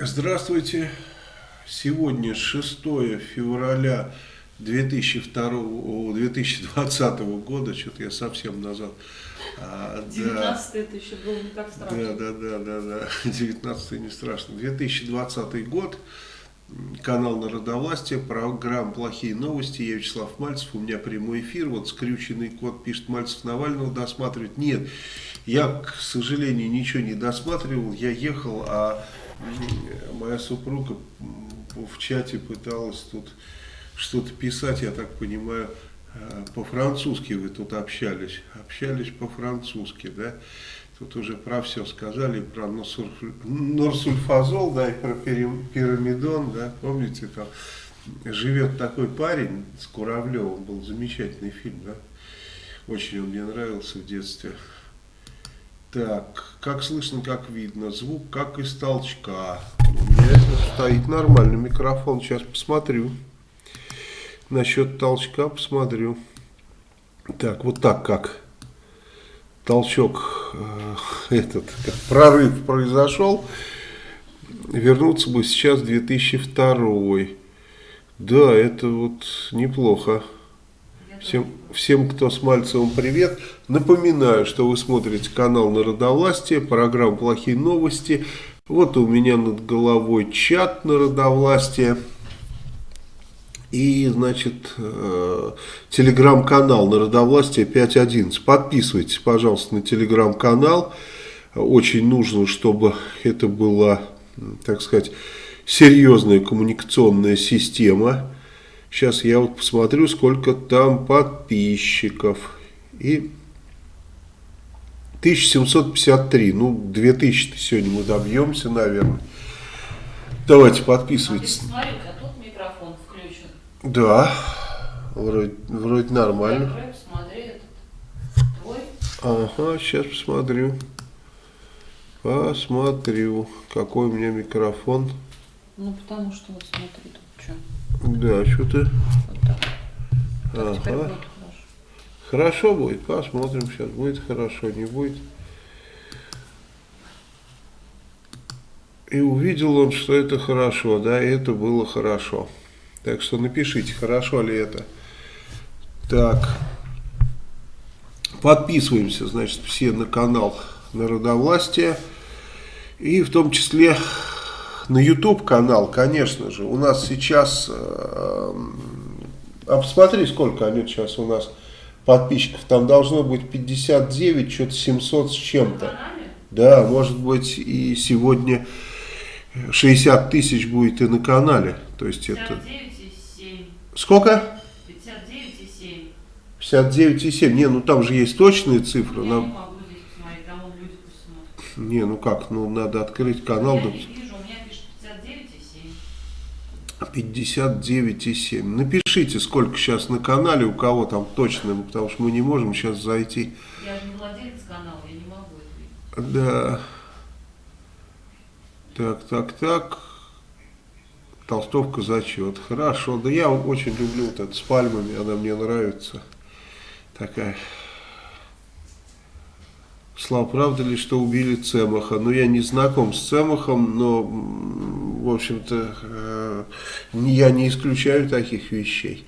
Здравствуйте. Сегодня 6 февраля 2002, 2020 года, что-то я совсем назад. 19 а, да, это еще было не так страшно. Да, да, да, да, да. 19 не страшно. 2020 год. Канал Народовластия, программа «Плохие новости». Я Вячеслав Мальцев, у меня прямой эфир. Вот скрюченный кот пишет, Мальцев Навального досматривает. Нет, я, к сожалению, ничего не досматривал. Я ехал, а моя супруга в чате пыталась тут что-то писать, я так понимаю, э, по-французски вы тут общались, общались по-французски, да, тут уже про все сказали, про норсульфазол, да, и про пирамидон, да, помните, там живет такой парень с Куравлевым, был замечательный фильм, да, очень он мне нравился в детстве, так, как слышно, как видно, звук как из толчка. У меня стоит нормальный микрофон, сейчас посмотрю. Насчет толчка посмотрю. Так, вот так как толчок, э, этот, как прорыв произошел, вернуться бы сейчас 2002. Да, это вот неплохо. Всем, всем, кто с Мальцевым, привет. Напоминаю, что вы смотрите канал Народовластие, программа «Плохие новости». Вот у меня над головой чат Народовластия. И, значит, э, телеграм-канал Народовластия 5.11. Подписывайтесь, пожалуйста, на телеграм-канал. Очень нужно, чтобы это была, так сказать, серьезная коммуникационная система Сейчас я вот посмотрю, сколько там подписчиков. И 1753. Ну, 2000 сегодня мы добьемся, наверное. Давайте подписывайтесь. А смотри, а тут микрофон включен. Да, вроде, вроде нормально. Открой, посмотри, этот твой. Ага, сейчас посмотрю. Посмотрю, какой у меня микрофон. Ну, потому что вот смотри, тут. Да, что-то... Вот ага. Будет хорошо будет, посмотрим сейчас, будет хорошо, не будет. И увидел он, что это хорошо, да, и это было хорошо. Так что напишите, хорошо ли это. Так, подписываемся, значит, все на канал Народовластия. И в том числе на YouTube канал, конечно же, у нас сейчас, э, а посмотри, сколько они сейчас у нас подписчиков, там должно быть 59, что-то 700 с чем-то. Да, может быть и сегодня 60 тысяч будет и на канале. То есть 59,7. Сколько? 59,7. 59,7. Не, ну там же есть точные цифры. Я Нам... не ну как, ну надо открыть канал. Я вижу. 59,7. Напишите, сколько сейчас на канале, у кого там точно, потому что мы не можем сейчас зайти. Я же не владелец канала, я не могу это видеть. Да. Так, так, так. Толстовка зачет. Хорошо. Да я очень люблю вот это с пальмами, она мне нравится. Такая. Слава, правда ли, что убили Цемаха? Ну, я не знаком с Цемахом, но, в общем-то, э, я не исключаю таких вещей.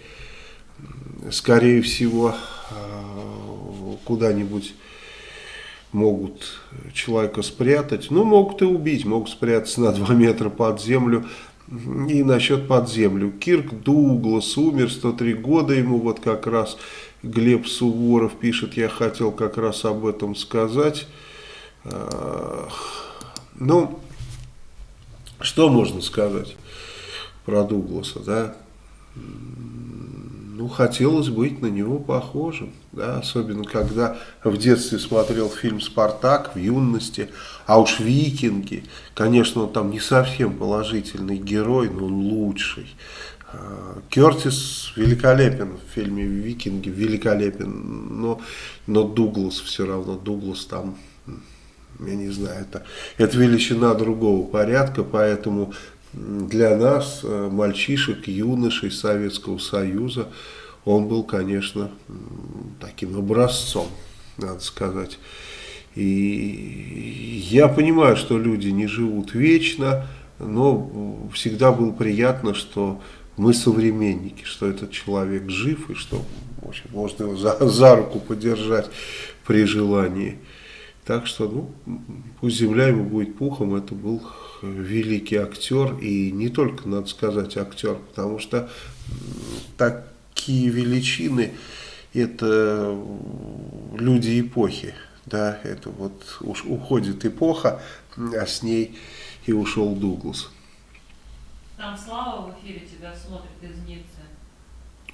Скорее всего, э, куда-нибудь могут человека спрятать. Ну, могут и убить, могут спрятаться на 2 метра под землю. И насчет под землю. Кирк Дуглас умер, 103 года ему вот как раз Глеб Суворов пишет, я хотел как раз об этом сказать. Ну, что можно сказать про Дугласа, да? Ну, хотелось быть на него похожим, да, особенно когда в детстве смотрел фильм «Спартак», в юности, а уж «Викинги», конечно, он там не совсем положительный герой, но он лучший, Кертис великолепен в фильме «Викинги», великолепен, но, но Дуглас все равно, Дуглас там, я не знаю, это, это величина другого порядка, поэтому для нас, э, мальчишек, юношей Советского Союза, он был, конечно, таким образцом, надо сказать. И я понимаю, что люди не живут вечно, но всегда было приятно, что мы современники, что этот человек жив и что в общем, можно его за, за руку подержать при желании. Так что, ну, пусть земля ему будет пухом, это был великий актер, и не только, надо сказать, актер, потому что такие величины, это люди эпохи, да, это вот уж уходит эпоха, а с ней и ушел Дуглас. Там Слава в эфире тебя смотрит из Ниццы.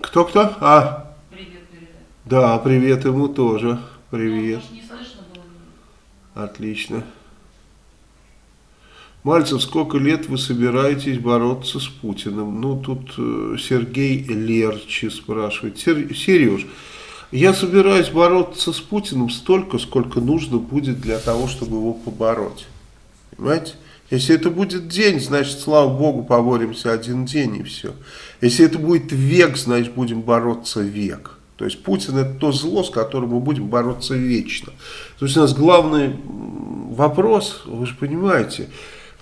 Кто-кто? А? Привет передай. Да, привет ему тоже. Привет. Ну, не слышно было. Отлично. Мальцев, сколько лет вы собираетесь бороться с Путиным? Ну, тут э, Сергей Лерчи спрашивает. Сереж, я собираюсь бороться с Путиным столько, сколько нужно будет для того, чтобы его побороть. Понимаете? Если это будет день, значит, слава Богу, поборемся один день и все. Если это будет век, значит, будем бороться век. То есть Путин это то зло, с которым мы будем бороться вечно. То есть у нас главный вопрос, вы же понимаете,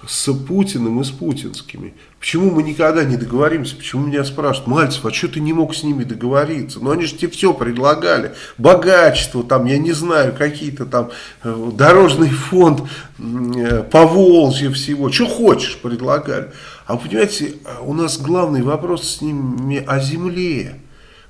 с Путиным и с путинскими. Почему мы никогда не договоримся? Почему меня спрашивают, Мальцев, а что ты не мог с ними договориться? Ну они же тебе все предлагали. Богачество, там, я не знаю, какие-то там э, дорожный фонд, э, Поволжье всего. Что хочешь предлагали. А понимаете, у нас главный вопрос с ними о земле.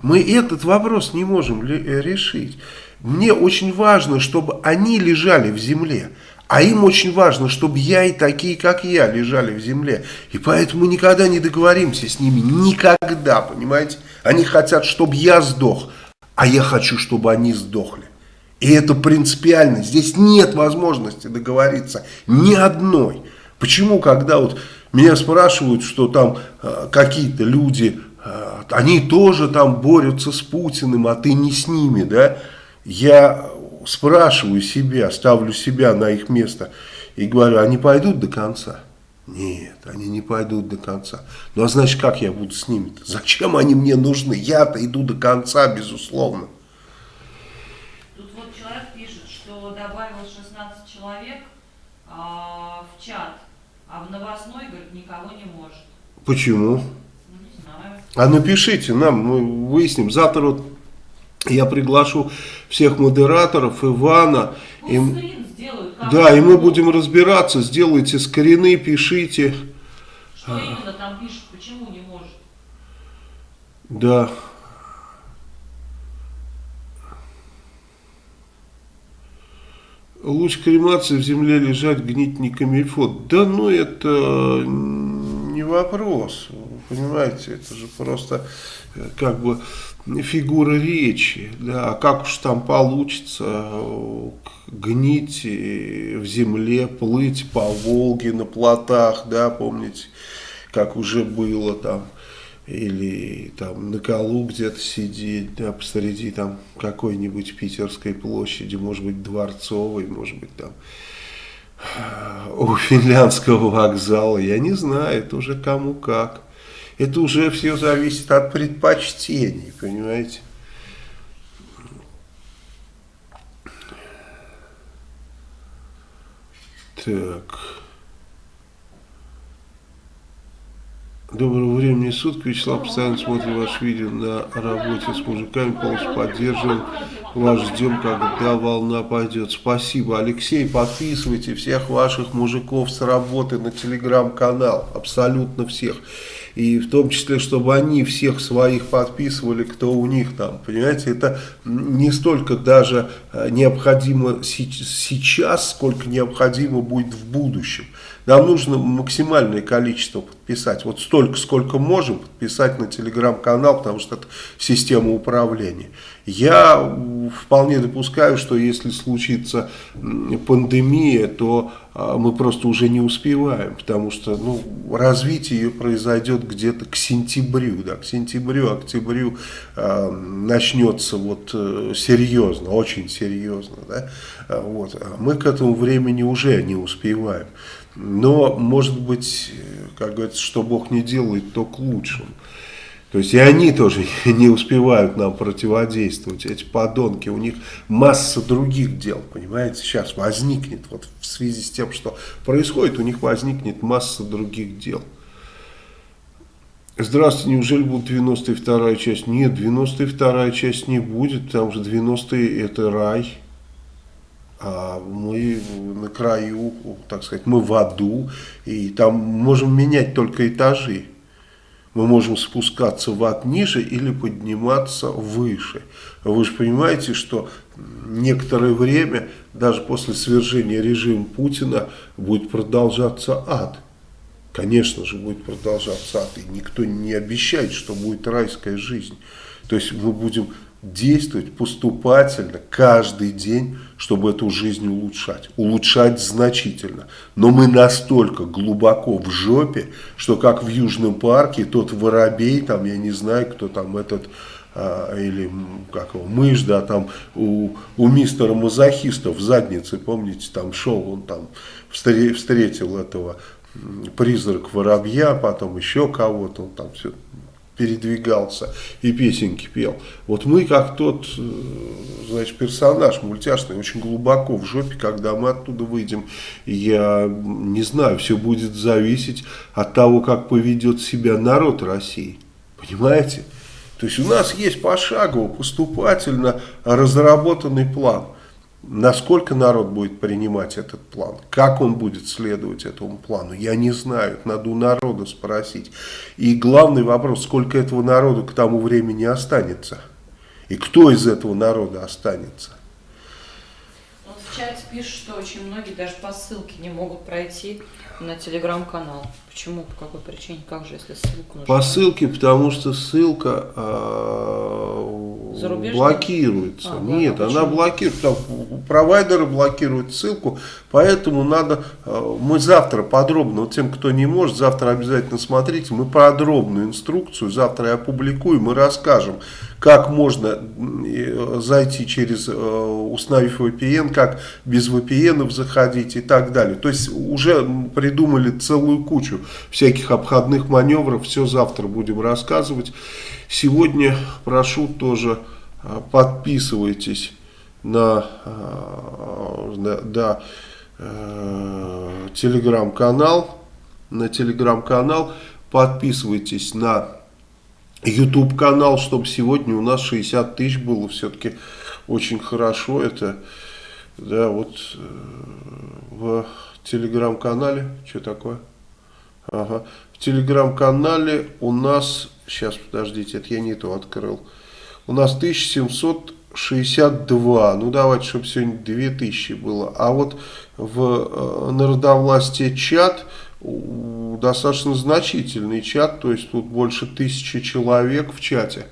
Мы этот вопрос не можем э, решить. Мне очень важно, чтобы они лежали в земле. А им очень важно, чтобы я и такие, как я, лежали в земле. И поэтому никогда не договоримся с ними. Никогда, понимаете? Они хотят, чтобы я сдох, а я хочу, чтобы они сдохли. И это принципиально. Здесь нет возможности договориться ни одной. Почему, когда вот меня спрашивают, что там э, какие-то люди, э, они тоже там борются с Путиным, а ты не с ними, да? Я спрашиваю себя, ставлю себя на их место и говорю, они пойдут до конца? Нет, они не пойдут до конца. Ну а значит, как я буду с ними-то? Зачем они мне нужны? Я-то иду до конца, безусловно. Тут вот человек пишет, что добавил 16 человек а, в чат, а в новостной, говорит, никого не может. Почему? Ну, не знаю. А напишите нам, мы выясним. Завтра вот я приглашу всех модераторов, Ивана. и, сделают, да, и мы будем разбираться. Сделайте скрины, пишите. Что именно там пишут, почему не может? Да. Луч кремации в земле лежать, гнить не камильфот. Да ну это не вопрос, понимаете, это же просто э, как бы фигура речи, да, как уж там получится гнить в земле, плыть по Волге на плотах, да, помните, как уже было там, или там на колу где-то сидеть, да, посреди там какой-нибудь питерской площади, может быть, дворцовой, может быть, там у финляндского вокзала, я не знаю, это уже кому как. Это уже все зависит от предпочтений, понимаете. Так. Доброго времени суток. Вячеслав постоянно смотрит ваше видео на работе с мужиками. Полностью поддерживаем. Вас ждем, когда волна пойдет. Спасибо, Алексей. Подписывайте всех ваших мужиков с работы на телеграм-канал. Абсолютно всех. И в том числе, чтобы они всех своих подписывали, кто у них там. Понимаете, это не столько даже э, необходимо сейчас, сколько необходимо будет в будущем. Нам нужно максимальное количество подписать. Вот столько, сколько можем подписать на телеграм-канал, потому что это система управления. Я вполне допускаю, что если случится пандемия, то а, мы просто уже не успеваем, потому что ну, развитие ее произойдет где-то к сентябрю, да, к сентябрю, октябрю э, начнется вот э, серьезно, очень серьезно, да, вот. А мы к этому времени уже не успеваем. Но, может быть, как говорится, что Бог не делает, то к лучшему. То есть и они тоже не успевают нам противодействовать, эти подонки, у них масса других дел, понимаете, сейчас возникнет, вот в связи с тем, что происходит, у них возникнет масса других дел. Здравствуйте, неужели будет 92 часть? Нет, 92 часть не будет, потому что 90 это рай, мы на краю, так сказать, мы в аду, и там можем менять только этажи. Мы можем спускаться в ад ниже или подниматься выше. Вы же понимаете, что некоторое время, даже после свержения режима Путина, будет продолжаться ад. Конечно же, будет продолжаться ад. И никто не обещает, что будет райская жизнь. То есть мы будем действовать поступательно каждый день, чтобы эту жизнь улучшать. Улучшать значительно. Но мы настолько глубоко в жопе, что как в Южном парке, тот воробей, там, я не знаю, кто там этот, а, или как его, мышь, да, там у, у мистера мазохиста в заднице, помните, там шел, он там встретил этого призрак воробья, потом еще кого-то, он там все передвигался и песенки пел. Вот мы как тот, э, значит, персонаж мультяшный, очень глубоко в жопе, когда мы оттуда выйдем, я не знаю, все будет зависеть от того, как поведет себя народ России. Понимаете? То есть у нас есть пошагово, поступательно разработанный план насколько народ будет принимать этот план, как он будет следовать этому плану, я не знаю, надо у народа спросить. И главный вопрос, сколько этого народа к тому времени останется, и кто из этого народа останется. Вот в чате пишут, что очень многие даже по ссылке не могут пройти на телеграм-канал. Почему? По какой причине? Как же, если ссылку нужно? По ссылке, потому что ссылка э, блокируется. А, Нет, да, она блокирует. Там, провайдеры блокируют ссылку, поэтому надо... Э, мы завтра подробно, вот тем, кто не может, завтра обязательно смотрите, мы подробную инструкцию завтра я опубликуем и расскажем, как можно э, зайти через, э, установив VPN, как без VPN заходить и так далее. То есть уже придумали целую кучу всяких обходных маневров. Все завтра будем рассказывать. Сегодня прошу тоже а, подписывайтесь на, на, да, э, телеграм-канал. На телеграм-канал. Подписывайтесь на YouTube канал, чтобы сегодня у нас 60 тысяч было. Все-таки очень хорошо это. Да, вот э, в телеграм-канале. Что такое? Ага. В телеграм-канале у нас, сейчас подождите, это я не то открыл. У нас 1762, ну давайте, чтобы сегодня 2000 было. А вот в э, народовластие чат достаточно значительный чат, то есть тут больше тысячи человек в чате.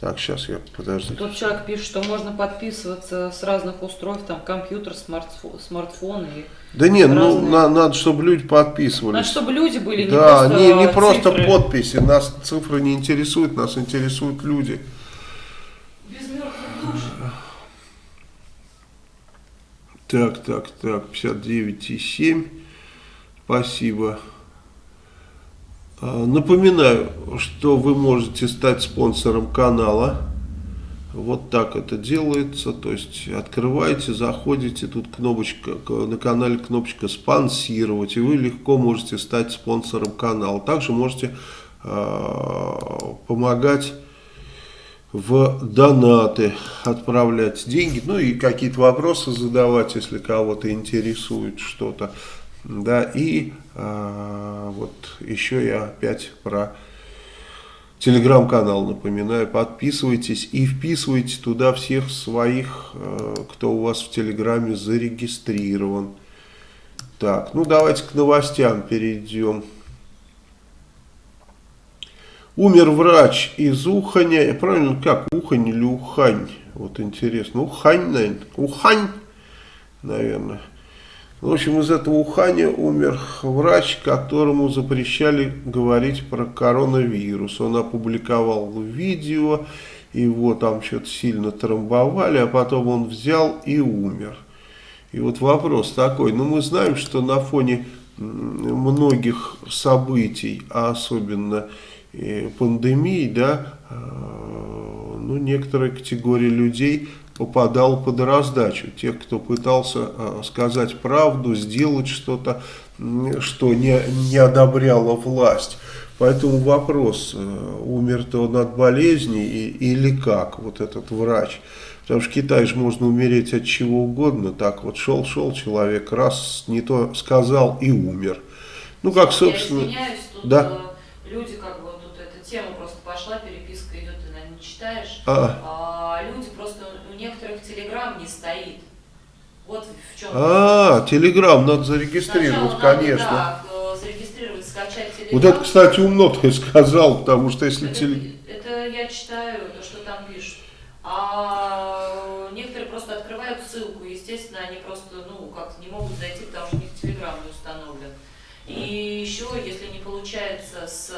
Так, сейчас я, подожди. Тут человек пишет, что можно подписываться с разных устройств, там компьютер, смартфон, смартфон и... Да нет, ну на, надо, чтобы люди подписывались. Надо, чтобы люди были, да, не просто не, не просто подписи, нас цифры не интересуют, нас интересуют люди. Без. Так, так, так, 59,7, спасибо. А, напоминаю, что вы можете стать спонсором канала. Вот так это делается. То есть открываете, заходите, тут кнопочка на канале кнопочка спонсировать, и вы легко можете стать спонсором канала. Также можете э, помогать в донаты, отправлять деньги, ну и какие-то вопросы задавать, если кого-то интересует что-то. Да, и а, вот еще я опять про телеграм-канал напоминаю. Подписывайтесь и вписывайте туда всех своих, а, кто у вас в телеграме зарегистрирован. Так, ну давайте к новостям перейдем. Умер врач из Уханя. Правильно, как? Ухань или Ухань? Вот интересно. Ухань, наверное. Ухань, наверное. В общем, из этого Уханя умер врач, которому запрещали говорить про коронавирус. Он опубликовал видео, его там что-то сильно трамбовали, а потом он взял и умер. И вот вопрос такой, ну мы знаем, что на фоне многих событий, а особенно пандемии, да, э, ну, некоторая категория людей попадал под раздачу. Тех, кто пытался э, сказать правду, сделать что-то, что не, не одобряла власть. Поэтому вопрос, э, умер-то он от болезни или как, вот этот врач. Потому что в Китае же можно умереть от чего угодно. Так вот шел-шел человек, раз не то сказал и умер. Ну как, собственно... Я извиняюсь, тут да? люди как бы, тут эта тема просто пошла, переписка идет, ты, наверное, не читаешь. А, а люди просто, у некоторых телеграм не стоит. Вот в чем. А, телеграм надо зарегистрировать, Сначала конечно. Надо, да, зарегистрировать, скачать телеграм. Вот это, кстати, умно ты сказал, потому что если это, теле... это я читаю, то, что там пишут. А некоторые просто открывают ссылку, естественно, они просто, ну, как не могут зайти, потому что у них телеграм не установлен. И еще, если не получается с,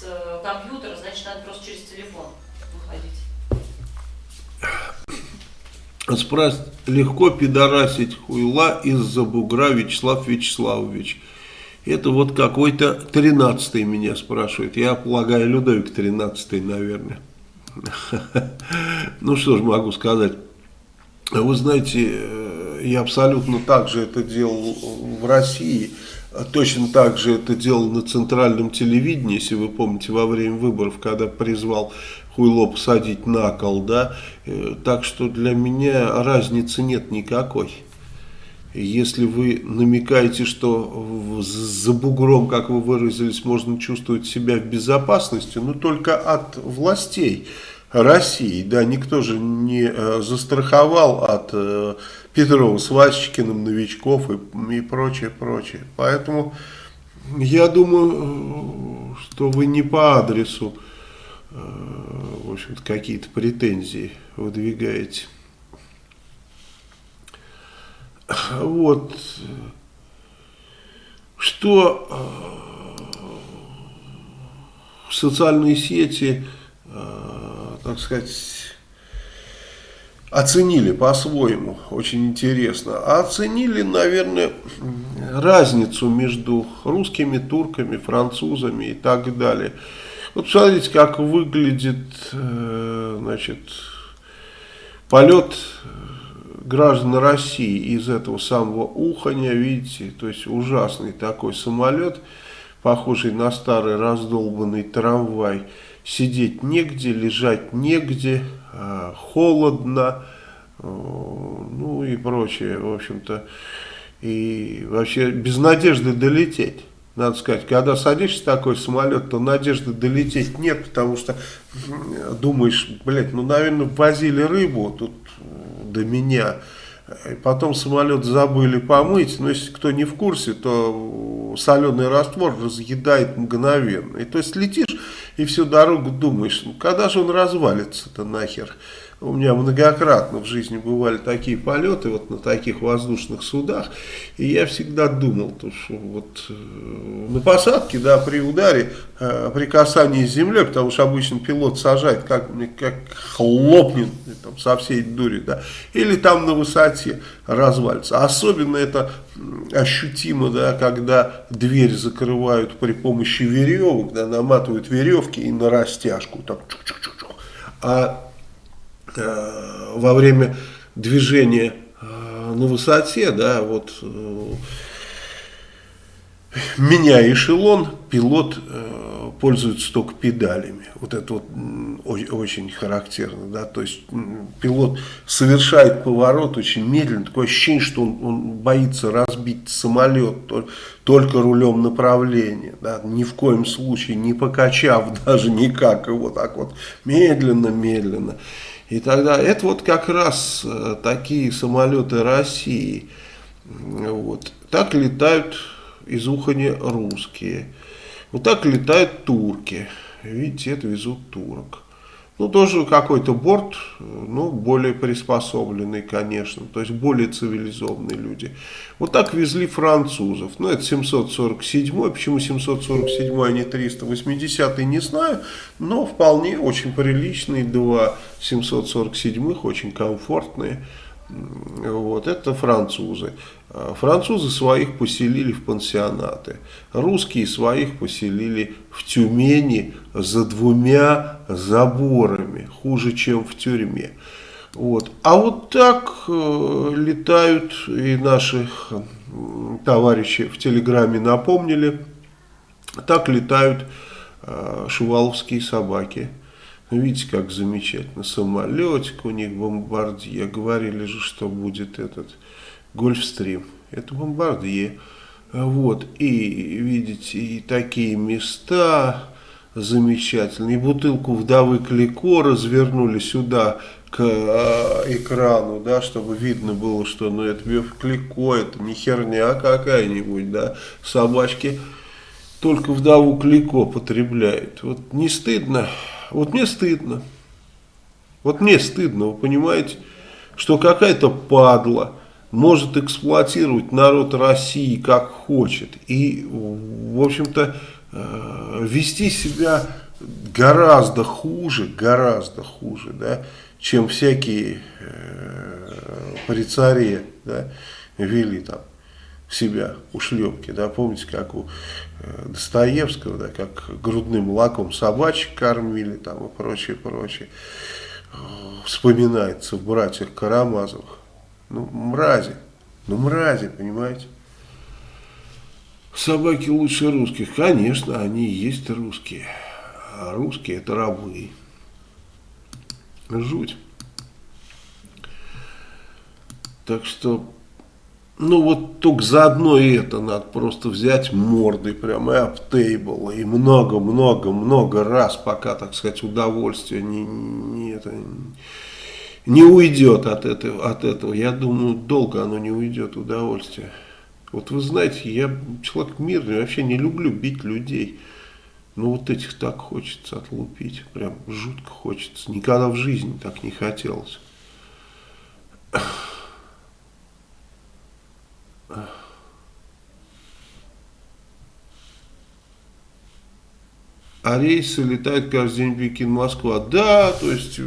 с компьютера, значит, надо просто через телефон выходить. Спрашивает, легко пидорасить хуйла из-за бугра Вячеслав Вячеславович. Это вот какой-то тринадцатый меня спрашивает. Я полагаю, Людовик тринадцатый, наверное. Ну что ж могу сказать. Вы знаете, э, я абсолютно так же это делал в России. Точно так же это делал на центральном телевидении, если вы помните, во время выборов, когда призвал хуйло посадить на кол, да. Э, так что для меня разницы нет никакой. Если вы намекаете, что за бугром, как вы выразились, можно чувствовать себя в безопасности, но только от властей России. Да, никто же не э, застраховал от э, Петрова с Васечкиным, новичков и, и прочее, прочее. Поэтому я думаю, что вы не по адресу, э, в общем-то, какие-то претензии выдвигаете. Вот. Что э, социальные сети, э, так сказать, оценили по-своему, очень интересно. А оценили, наверное, разницу между русскими, турками, французами и так далее. Вот посмотрите, как выглядит, э, значит, полет граждан России из этого самого Уханя, видите, то есть ужасный такой самолет, похожий на старый раздолбанный трамвай, сидеть негде, лежать негде, холодно, ну и прочее, в общем-то, и вообще без надежды долететь. Надо сказать, когда садишься в такой самолет, то надежды долететь нет, потому что думаешь, блядь, ну, наверное, возили рыбу, тут до меня. И потом самолет забыли помыть, но если кто не в курсе, то соленый раствор разъедает мгновенно. И то есть летишь и всю дорогу думаешь, ну когда же он развалится-то нахер. У меня многократно в жизни бывали такие полеты вот на таких воздушных судах, и я всегда думал, то, что вот э, на посадке, да, при ударе, э, при касании с землей, потому что обычно пилот сажает, как, как хлопнет там, со всей дури, да, или там на высоте развалится. Особенно это ощутимо, да, когда дверь закрывают при помощи веревок, да, наматывают веревки и на растяжку, так, чук -чук -чук -чук. а Э, во время движения э, на высоте, да, вот э, меня эшелон, пилот пользуется только педалями. Вот это вот очень характерно, да, то есть пилот совершает поворот очень медленно, такое ощущение, что он, он боится разбить самолет только рулем направления, да, ни в коем случае не покачав даже никак его так вот медленно-медленно. И тогда это вот как раз э, такие самолеты России. Вот. Так летают из Ухани русские. Вот так летают турки. Видите, это везут турок. Ну, тоже какой-то борт, ну, более приспособленный, конечно, то есть более цивилизованные люди. Вот так везли французов. Ну, это 747 почему 747 а не 380 не знаю, но вполне очень приличные два 747 очень комфортные. Вот, это французы. А французы своих поселили в пансионаты, русские своих поселили в Тюмени за двумя заборами, хуже, чем в тюрьме. Вот. А вот так э, летают и наши товарищи в Телеграме напомнили, так летают э, шуваловские собаки. Видите, как замечательно. Самолетик у них, бомбардье. Говорили же, что будет этот Гольфстрим. Это бомбардье. Вот. И видите, и такие места замечательные. И бутылку вдовы Клико развернули сюда к э, экрану, да, чтобы видно было, что ну это Клико, это не херня какая-нибудь, да, собачки только вдову Клико потребляют. Вот не стыдно, вот мне стыдно, вот мне стыдно, вы понимаете, что какая-то падла может эксплуатировать народ России как хочет и, в общем-то, э, вести себя гораздо хуже, гораздо хуже, да, чем всякие э, при царе да, вели там себя у шлепки, да, помните, как у э, Достоевского, да, как грудным молоком собачек кормили там и прочее, прочее. Вспоминается в братьях Карамазовых. Ну, мрази, ну, мрази, понимаете? Собаки лучше русских. Конечно, они и есть русские. А русские это рабы. Жуть. Так что, ну вот только за одно это надо просто взять мордой прямо и аптейбл, и много-много-много раз, пока, так сказать, удовольствие не, не, это, не уйдет от этого, от этого. Я думаю, долго оно не уйдет, удовольствие. Вот вы знаете, я человек мирный, вообще не люблю бить людей. Ну вот этих так хочется отлупить, прям жутко хочется. Никогда в жизни так не хотелось. А рейсы летают каждый день Пекин-Москва. Да, то есть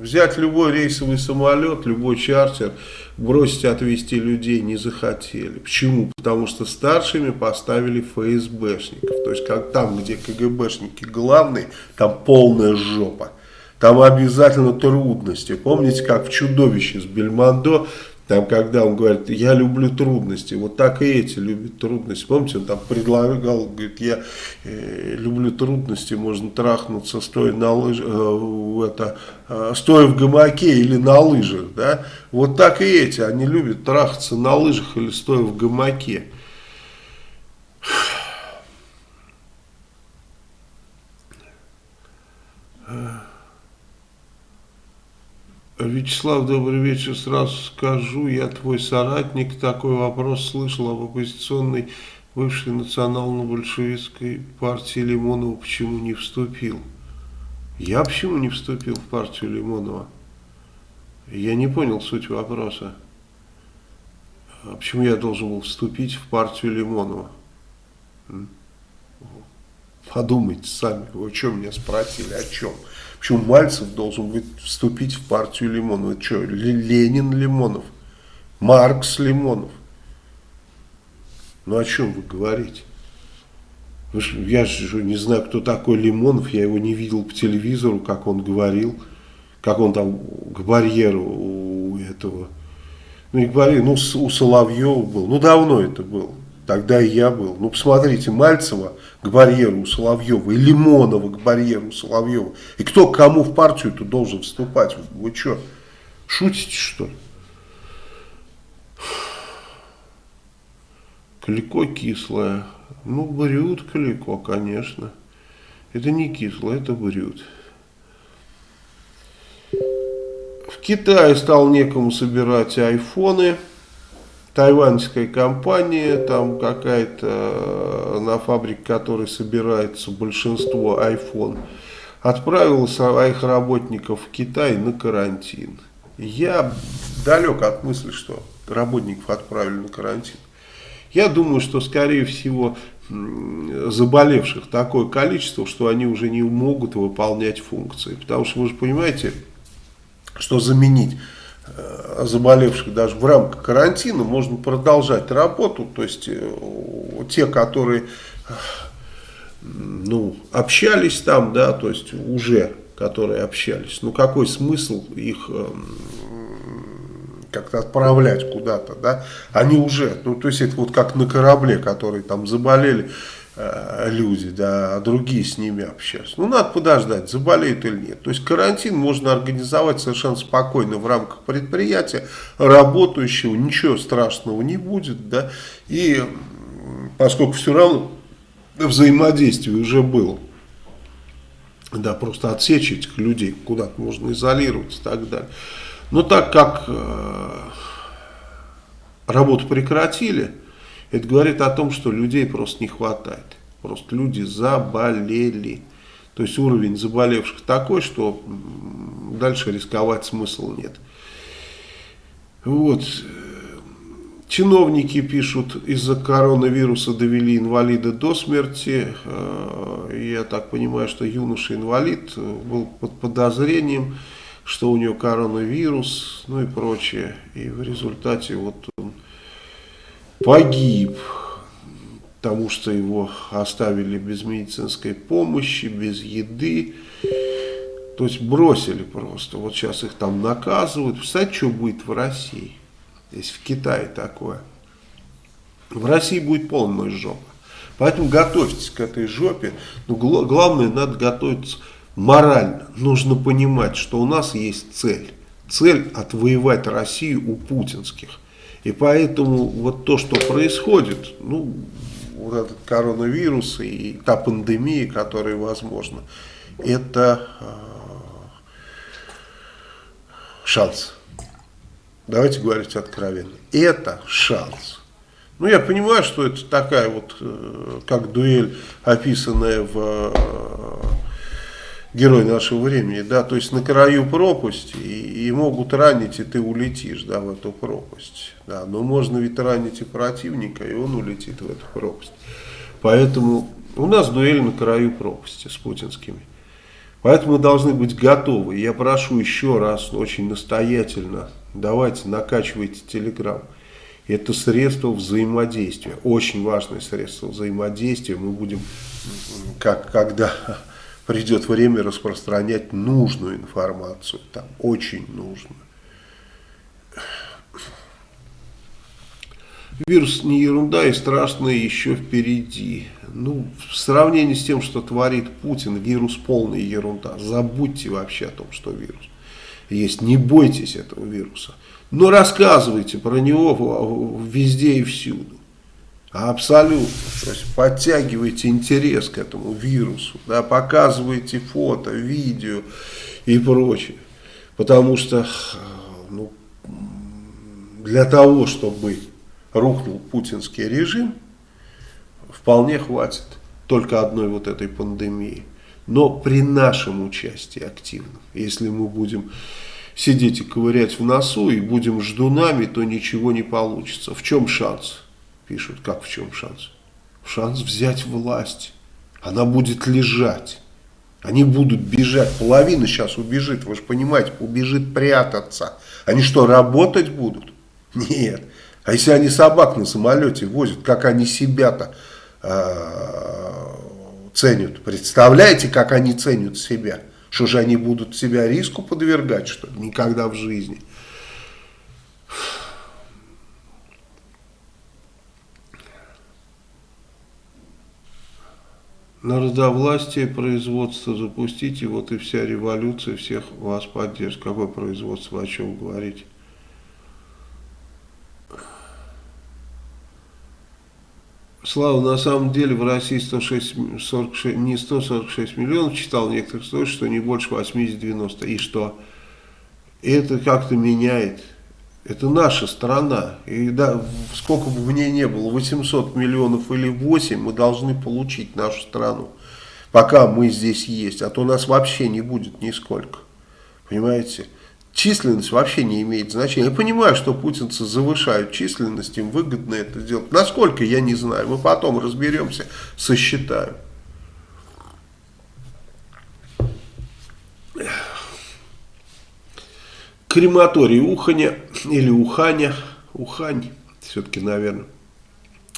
взять любой рейсовый самолет, любой чартер, бросить отвезти людей не захотели. Почему? Потому что старшими поставили ФСБшников. То есть как там, где КГБшники главные, там полная жопа. Там обязательно трудности. Помните, как в «Чудовище» с Бельмондо там, когда он говорит, я люблю трудности, вот так и эти любят трудности. Помните, он там предлагал, говорит, я э, люблю трудности, можно трахнуться, стоя, на лыж, э, это, э, стоя в гамаке или на лыжах. Да? Вот так и эти, они любят трахаться на лыжах или стоя в гамаке. Вячеслав, добрый вечер. Сразу скажу, я твой соратник. Такой вопрос слышал об оппозиционной бывшей национально-большевистской партии Лимонова. Почему не вступил? Я почему не вступил в партию Лимонова? Я не понял суть вопроса. А почему я должен был вступить в партию Лимонова? Подумайте сами, вы что меня спросили, о чем? Почему Мальцев должен быть, вступить в партию Лимонова? Это что, Ленин Лимонов? Маркс Лимонов? Ну о чем вы говорите? Я же не знаю, кто такой Лимонов, я его не видел по телевизору, как он говорил, как он там к барьеру у этого, ну не к барьеру, ну у Соловьева был, ну давно это было. Тогда и я был. Ну, посмотрите, Мальцева к барьеру Соловьева и Лимонова к барьеру Соловьева. И кто к кому в партию-то должен вступать? Вы что, шутите, что ли? Клико кислое. Ну, брют клико, конечно. Это не кислое, это брют. В Китае стал некому собирать айфоны тайваньская компания, там какая-то, на фабрике которой собирается большинство iPhone, отправила своих работников в Китай на карантин. Я далек от мысли, что работников отправили на карантин. Я думаю, что, скорее всего, заболевших такое количество, что они уже не могут выполнять функции. Потому что вы же понимаете, что заменить э, заболевших даже в рамках карантина, можно продолжать работу. То есть э, те, которые ну, общались там, да, то есть уже которые общались, ну какой смысл их как-то отправлять куда-то, да, они уже, ну то есть это вот как на корабле, которые там заболели, Э, люди, да, а другие с ними общаются. Ну, надо подождать, заболеют или нет. То есть карантин можно организовать совершенно спокойно в рамках предприятия, работающего, ничего страшного не будет, да, и поскольку все равно взаимодействие уже было, да, просто отсечь этих людей, куда-то можно изолировать и так далее. Но так как э, работу прекратили, это говорит о том, что людей просто не хватает. Просто люди заболели. То есть уровень заболевших такой, что дальше рисковать смысла нет. Вот. Чиновники пишут, из-за коронавируса довели инвалида до смерти. Э, я так понимаю, что юноша-инвалид был под подозрением, что у него коронавирус, ну и прочее. И в результате вот он погиб, потому что его оставили без медицинской помощи, без еды. То есть бросили просто. Вот сейчас их там наказывают. Представляете, что будет в России, если в Китае такое. В России будет полная жопа. Поэтому готовьтесь к этой жопе. Но главное, надо готовиться морально. Нужно понимать, что у нас есть цель. Цель отвоевать Россию у путинских. И поэтому вот то, что происходит, ну, вот этот коронавирус и та пандемия, которая возможна, это э, шанс. Давайте говорить откровенно. Это шанс. Ну, я понимаю, что это такая вот, э, как дуэль, описанная в э, герой нашего времени, да, то есть на краю пропасти, и, и могут ранить, и ты улетишь, да, в эту пропасть, да, но можно ведь ранить и противника, и он улетит в эту пропасть. Поэтому у нас дуэль на краю пропасти с путинскими. Поэтому мы должны быть готовы. Я прошу еще раз, очень настоятельно, давайте накачивайте телеграм. Это средство взаимодействия, очень важное средство взаимодействия. Мы будем, как когда придет время распространять нужную информацию, там, очень нужную. Вирус не ерунда и страшное еще впереди. Ну, в сравнении с тем, что творит Путин, вирус полная ерунда. Забудьте вообще о том, что вирус есть. Не бойтесь этого вируса. Но рассказывайте про него везде и всюду. Абсолютно. То есть подтягивайте интерес к этому вирусу, да, показывайте фото, видео и прочее. Потому что ну, для того, чтобы рухнул путинский режим, вполне хватит только одной вот этой пандемии. Но при нашем участии активном, если мы будем сидеть и ковырять в носу и будем ждунами, то ничего не получится. В чем шанс? Пишут, как в чем шанс? Шанс взять власть. Она будет лежать. Они будут бежать. Половина сейчас убежит, вы же понимаете, убежит прятаться. Они что, работать будут? Нет. А если они собак на самолете возят, как они себя-то э, ценят? Представляете, как они ценят себя? Что же они будут себя риску подвергать, что ли? Никогда в жизни. Народовластие, производство запустите, вот и вся революция всех вас поддержит. Какое производство, о чем говорить? Слава, на самом деле в России 106, 46, не 146 миллионов, читал некоторых источников, что не больше 80-90. И что? Это как-то меняет это наша страна. И да, сколько бы в ней не было, 800 миллионов или 8, мы должны получить нашу страну, пока мы здесь есть. А то нас вообще не будет нисколько. Понимаете? Численность вообще не имеет значения. Я понимаю, что путинцы завышают численность, им выгодно это делать. Насколько, я не знаю. Мы потом разберемся, сосчитаем. Крематорий Уханя или Уханя, Ухань, все-таки, наверное,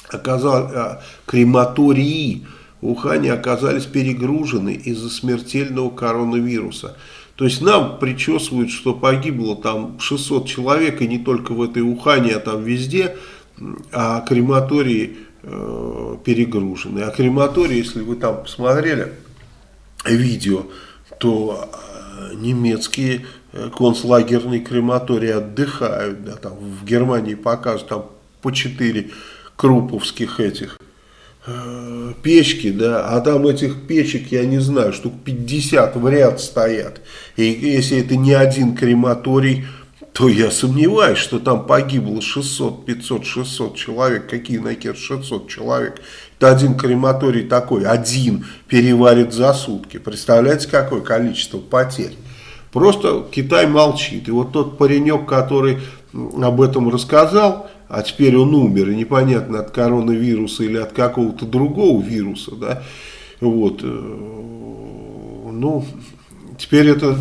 оказал, а, крематории Ухане оказались перегружены из-за смертельного коронавируса. То есть нам причесывают, что погибло там 600 человек, и не только в этой Ухане, а там везде, а крематории э, перегружены. А крематории, если вы там посмотрели видео, то э, немецкие концлагерные крематории отдыхают. Да, там в Германии показывают там по 4 круповских этих э, печки, да, а там этих печек, я не знаю, штук 50 в ряд стоят. И если это не один крематорий, то я сомневаюсь, что там погибло 600, 500, 600 человек. Какие нахер 600 человек? Это один крематорий такой, один переварит за сутки. Представляете, какое количество потерь? Просто Китай молчит. И вот тот паренек, который об этом рассказал, а теперь он умер, и непонятно от коронавируса или от какого-то другого вируса, да, вот, э, ну, теперь это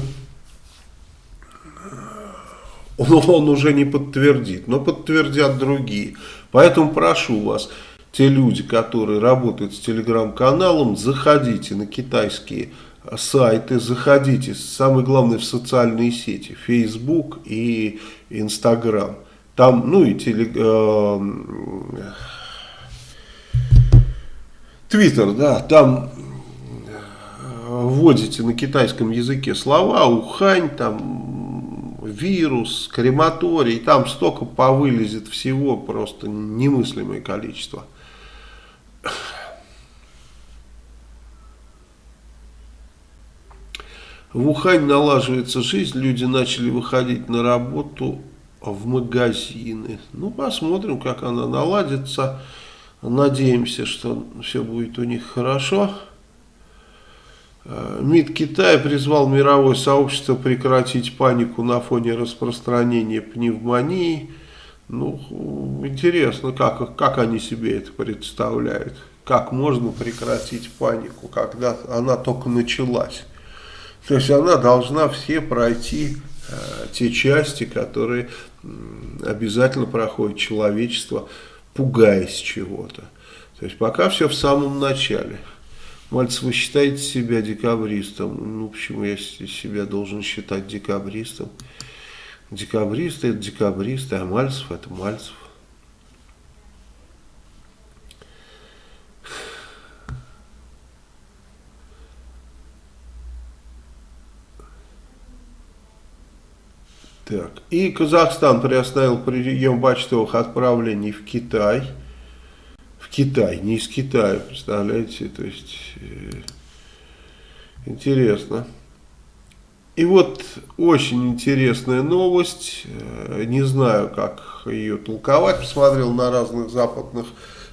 он, он уже не подтвердит, но подтвердят другие. Поэтому прошу вас, те люди, которые работают с телеграм-каналом, заходите на китайские сайты, заходите, самое главное, в социальные сети, Facebook и Instagram. Там, ну и теле, э, Твиттер, да, там э, вводите на китайском языке слова, ухань, там вирус, крематорий, там столько повылезет всего, просто немыслимое количество. В Ухань налаживается жизнь, люди начали выходить на работу в магазины. Ну, посмотрим, как она наладится. Надеемся, что все будет у них хорошо. Э, МИД Китая призвал мировое сообщество прекратить панику на фоне распространения пневмонии. Ну, интересно, как, как они себе это представляют. Как можно прекратить панику, когда она только началась. То есть она должна все пройти э, те части, которые обязательно проходит человечество, пугаясь чего-то. То есть пока все в самом начале. Мальцев, вы считаете себя декабристом? Ну, почему я себя должен считать декабристом? Декабристы это декабристы, а Мальцев это Мальцев. Так. И Казахстан приостановил прием почтовых отправлений в Китай. В Китай, не из Китая, представляете? То есть, э, интересно. И вот очень интересная новость. Э, не знаю, как ее толковать. Посмотрел на разных западных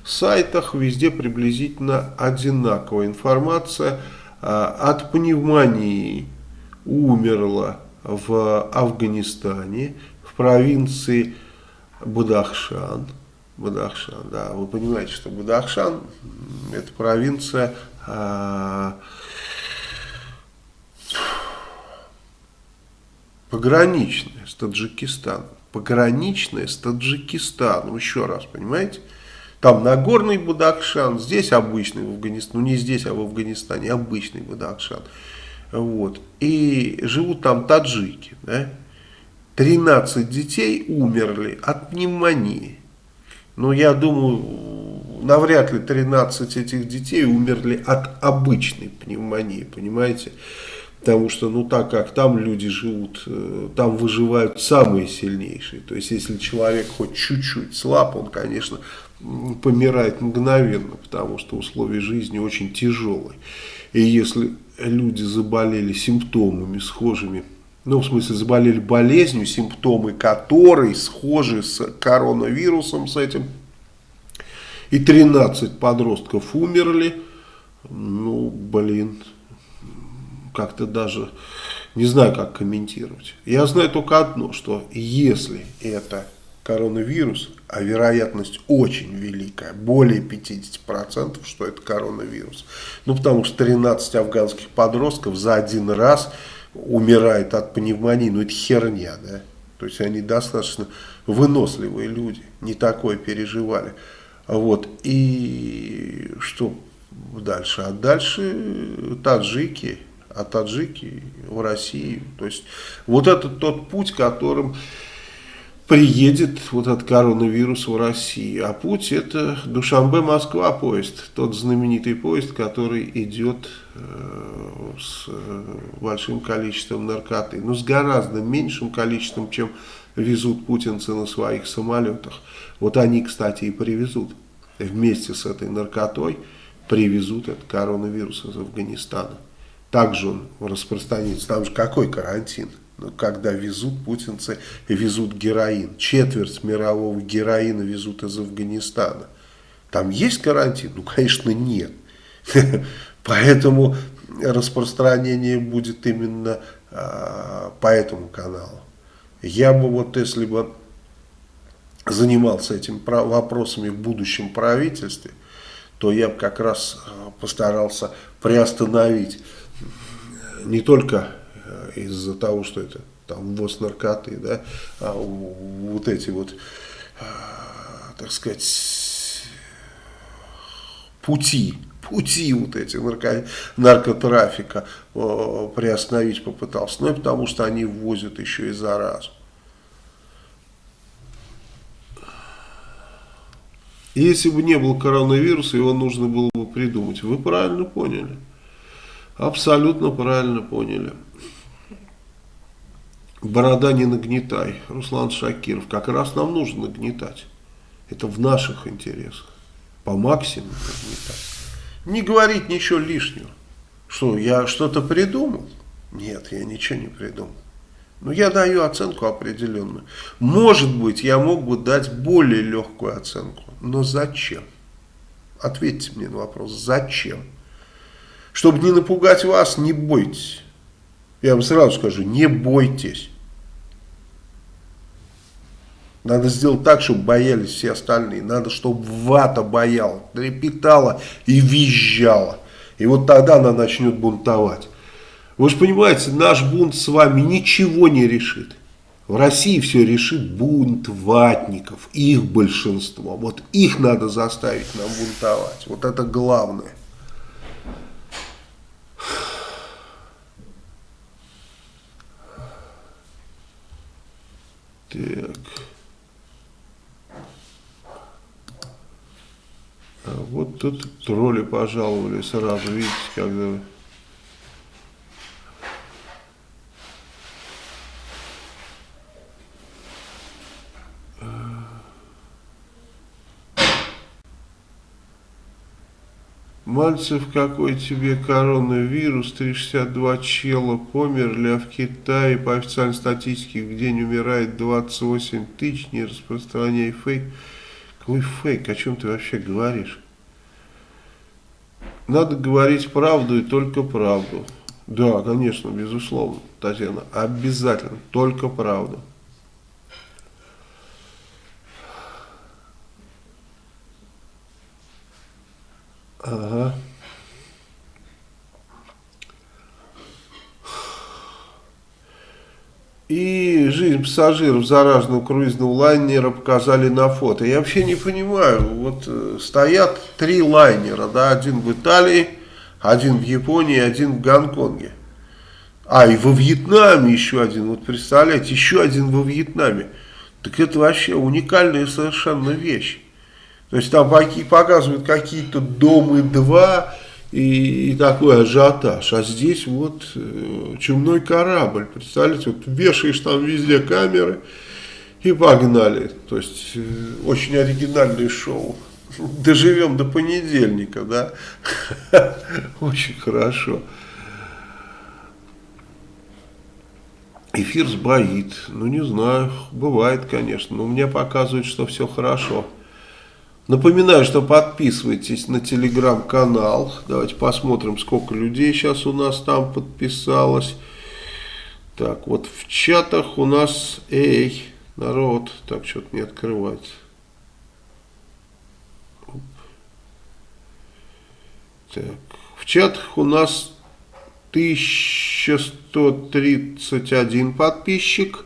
сайтах. Везде приблизительно одинаковая информация. Э, от пневмонии умерло в Афганистане, в провинции Будахшан. Будахшан, да, вы понимаете, что Будахшан это провинция а, пограничная с Таджикистаном. Пограничная с Таджикистаном, еще раз, понимаете? Там Нагорный Будакшан, здесь обычный в Афганистане, ну не здесь, а в Афганистане обычный Будакшан. Вот. И живут там таджики. Да? 13 детей умерли от пневмонии. Но я думаю, навряд ли 13 этих детей умерли от обычной пневмонии, понимаете? Потому что, ну так как там люди живут, э, там выживают самые сильнейшие. То есть, если человек хоть чуть-чуть слаб, он, конечно, помирает мгновенно, потому что условия жизни очень тяжелые. И если люди заболели симптомами схожими, ну, в смысле, заболели болезнью, симптомы которой схожи с коронавирусом, с этим, и 13 подростков умерли, ну, блин, как-то даже не знаю, как комментировать. Я знаю только одно, что если это коронавирус, а вероятность очень великая, более 50%, что это коронавирус. Ну, потому что 13 афганских подростков за один раз умирает от пневмонии, ну это херня, да. То есть они достаточно выносливые люди, не такое переживали. Вот, и что дальше? А дальше таджики, а таджики в России. То есть вот это тот путь, которым приедет вот этот коронавирус в Россию. А путь это Душамбе-Москва поезд, тот знаменитый поезд, который идет э, с э, большим количеством наркоты. Ну, с гораздо меньшим количеством, чем везут путинцы на своих самолетах. Вот они, кстати, и привезут вместе с этой наркотой, привезут этот коронавирус из Афганистана. Также он распространится. Там же какой карантин? Когда везут путинцы, везут героин. Четверть мирового героина везут из Афганистана. Там есть карантин? Ну, конечно, нет. Поэтому распространение будет именно а, по этому каналу. Я бы вот, если бы занимался этим вопросами в будущем правительстве, то я бы как раз а, постарался приостановить не только э, из-за того, что это там ввоз наркоты, да, а вот эти вот, а, так сказать, пути, пути вот эти нарко, наркотрафика приостановить попытался, ну и потому что они ввозят еще и заразу. Если бы не был коронавируса, его нужно было бы придумать. Вы правильно поняли. Абсолютно правильно поняли. Борода не нагнетай. Руслан Шакиров. Как раз нам нужно нагнетать. Это в наших интересах. По максимуму нагнетать. Не говорить ничего лишнего. Что, я что-то придумал? Нет, я ничего не придумал. Но я даю оценку определенную. Может быть, я мог бы дать более легкую оценку. Но зачем? Ответьте мне на вопрос. Зачем? Чтобы не напугать вас, не бойтесь. Я вам сразу скажу, не бойтесь. Надо сделать так, чтобы боялись все остальные. Надо, чтобы вата бояла, трепетала и визжала. И вот тогда она начнет бунтовать. Вы же понимаете, наш бунт с вами ничего не решит. В России все решит бунт ватников, их большинство. Вот их надо заставить нам бунтовать. Вот это главное. Так. А вот тут тролли пожаловали сразу, видите, когда... Мальцев, какой тебе коронавирус, 362 чела померли, а в Китае по официальной статистике в день умирает 28 тысяч, не распространяй фейк. Какой фейк, о чем ты вообще говоришь? Надо говорить правду и только правду. Да, конечно, безусловно, Татьяна, обязательно, только правду. Ага. И жизнь пассажиров зараженного круизного лайнера показали на фото. Я вообще не понимаю, вот э, стоят три лайнера, да, один в Италии, один в Японии, один в Гонконге. А, и во Вьетнаме еще один, вот представляете, еще один во Вьетнаме. Так это вообще уникальная совершенно вещь. То есть там показывают какие-то домы два и, и такой ажиотаж. А здесь вот э, чумной корабль. Представляете, вот вешаешь там везде камеры и погнали. То есть э, очень оригинальное шоу. Доживем до понедельника, да? Очень хорошо. Эфир сбоит. Ну, не знаю, бывает, конечно. Но мне показывают, что все хорошо. Напоминаю, что подписывайтесь на телеграм-канал. Давайте посмотрим, сколько людей сейчас у нас там подписалось. Так, вот в чатах у нас, эй, народ, так, что-то не открывается. Так, в чатах у нас 1131 подписчик,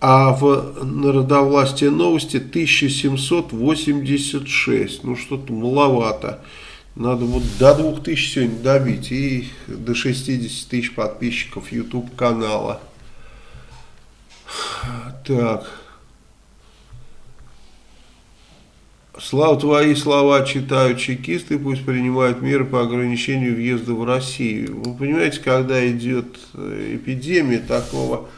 а в Народовластие новости 1786. Ну, что-то маловато. Надо вот до 2000 сегодня добить и до 60 тысяч подписчиков YouTube канала. Так. Слава твои слова читают чекисты, пусть принимают меры по ограничению въезда в Россию. Вы понимаете, когда идет э, эпидемия такого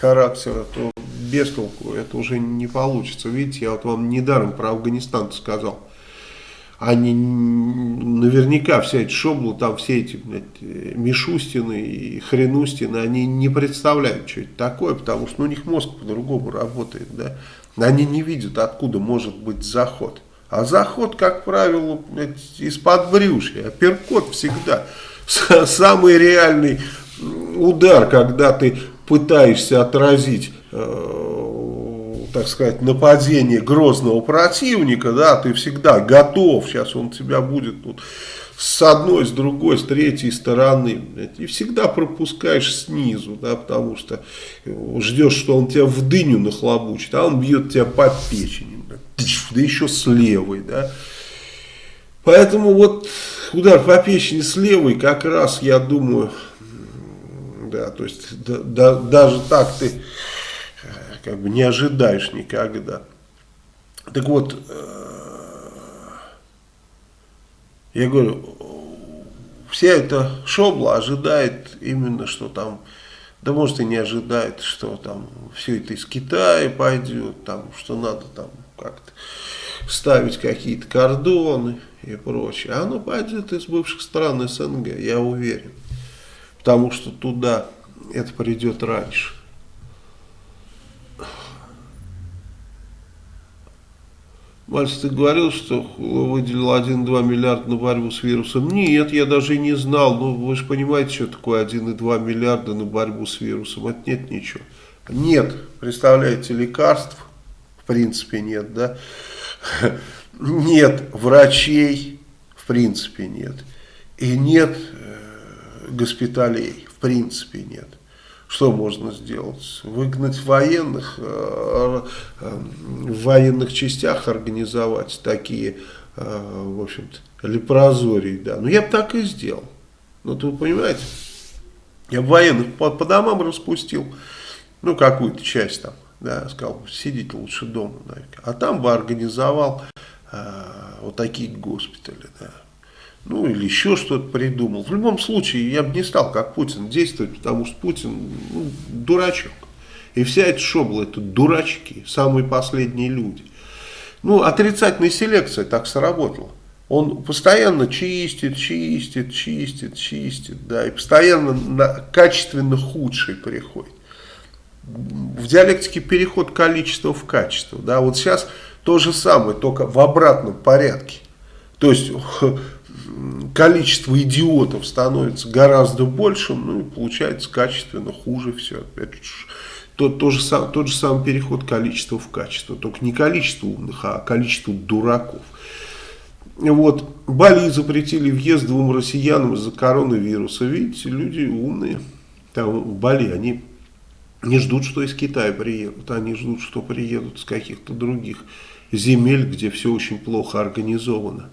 характера, то без толку это уже не получится. Видите, я вот вам недаром про Афганистан сказал. Они наверняка вся эта шобла, там все эти блядь, Мишустины и Хренустины, они не представляют, что это такое, потому что ну, у них мозг по-другому работает, да. Они не видят, откуда может быть заход. А заход, как правило, из-под брюшья. Апперкот всегда самый реальный удар, когда ты пытаешься отразить, э, так сказать, нападение грозного противника, да, ты всегда готов, сейчас он тебя будет тут с одной, с другой, с третьей стороны. И всегда пропускаешь снизу, да, потому что ждешь, что он тебя в дыню нахлобучит, а он бьет тебя по печени. Да еще с левой, да. Поэтому вот удар по печени с левой как раз, я думаю, да, то есть да, да, даже так ты э, как бы не ожидаешь никогда. Так вот, э, я говорю, вся эта шобла ожидает именно, что там, да может и не ожидает, что там все это из Китая пойдет, там, что надо там как-то ставить какие-то кордоны и прочее. А оно пойдет из бывших стран СНГ, я уверен. Потому что туда это придет раньше. Мальцев, ты говорил, что выделил 1,2 миллиарда на борьбу с вирусом. Нет, я даже не знал. Ну, вы же понимаете, что такое 1,2 миллиарда на борьбу с вирусом. Это нет ничего. Нет, представляете, лекарств, в принципе, нет, да? Нет врачей, в принципе, нет. И нет госпиталей, в принципе, нет. Что можно сделать? Выгнать военных, э, э, в военных частях организовать такие, э, в общем-то, лепрозории, да. Ну, я бы так и сделал. Ну, вы понимаете, я бы военных по, по домам распустил, ну, какую-то часть там, да, сказал, сидите лучше дома, да. а там бы организовал вот такие госпитали, да ну или еще что-то придумал. В любом случае, я бы не стал, как Путин, действовать, потому что Путин ну, дурачок. И вся эта шобла, это дурачки, самые последние люди. Ну, отрицательная селекция так сработала. Он постоянно чистит, чистит, чистит, чистит, да, и постоянно на качественно худший приходит. В диалектике переход количества в качество, да, вот сейчас то же самое, только в обратном порядке. То есть количество идиотов становится гораздо большим, ну и получается качественно хуже все. Это тот, тот, же сам, тот же самый переход количества в качество, только не количество умных, а количество дураков. Вот, Бали запретили въезд двум россиянам из-за коронавируса. Видите, люди умные. Там в Бали они не ждут, что из Китая приедут, они ждут, что приедут с каких-то других земель, где все очень плохо организовано.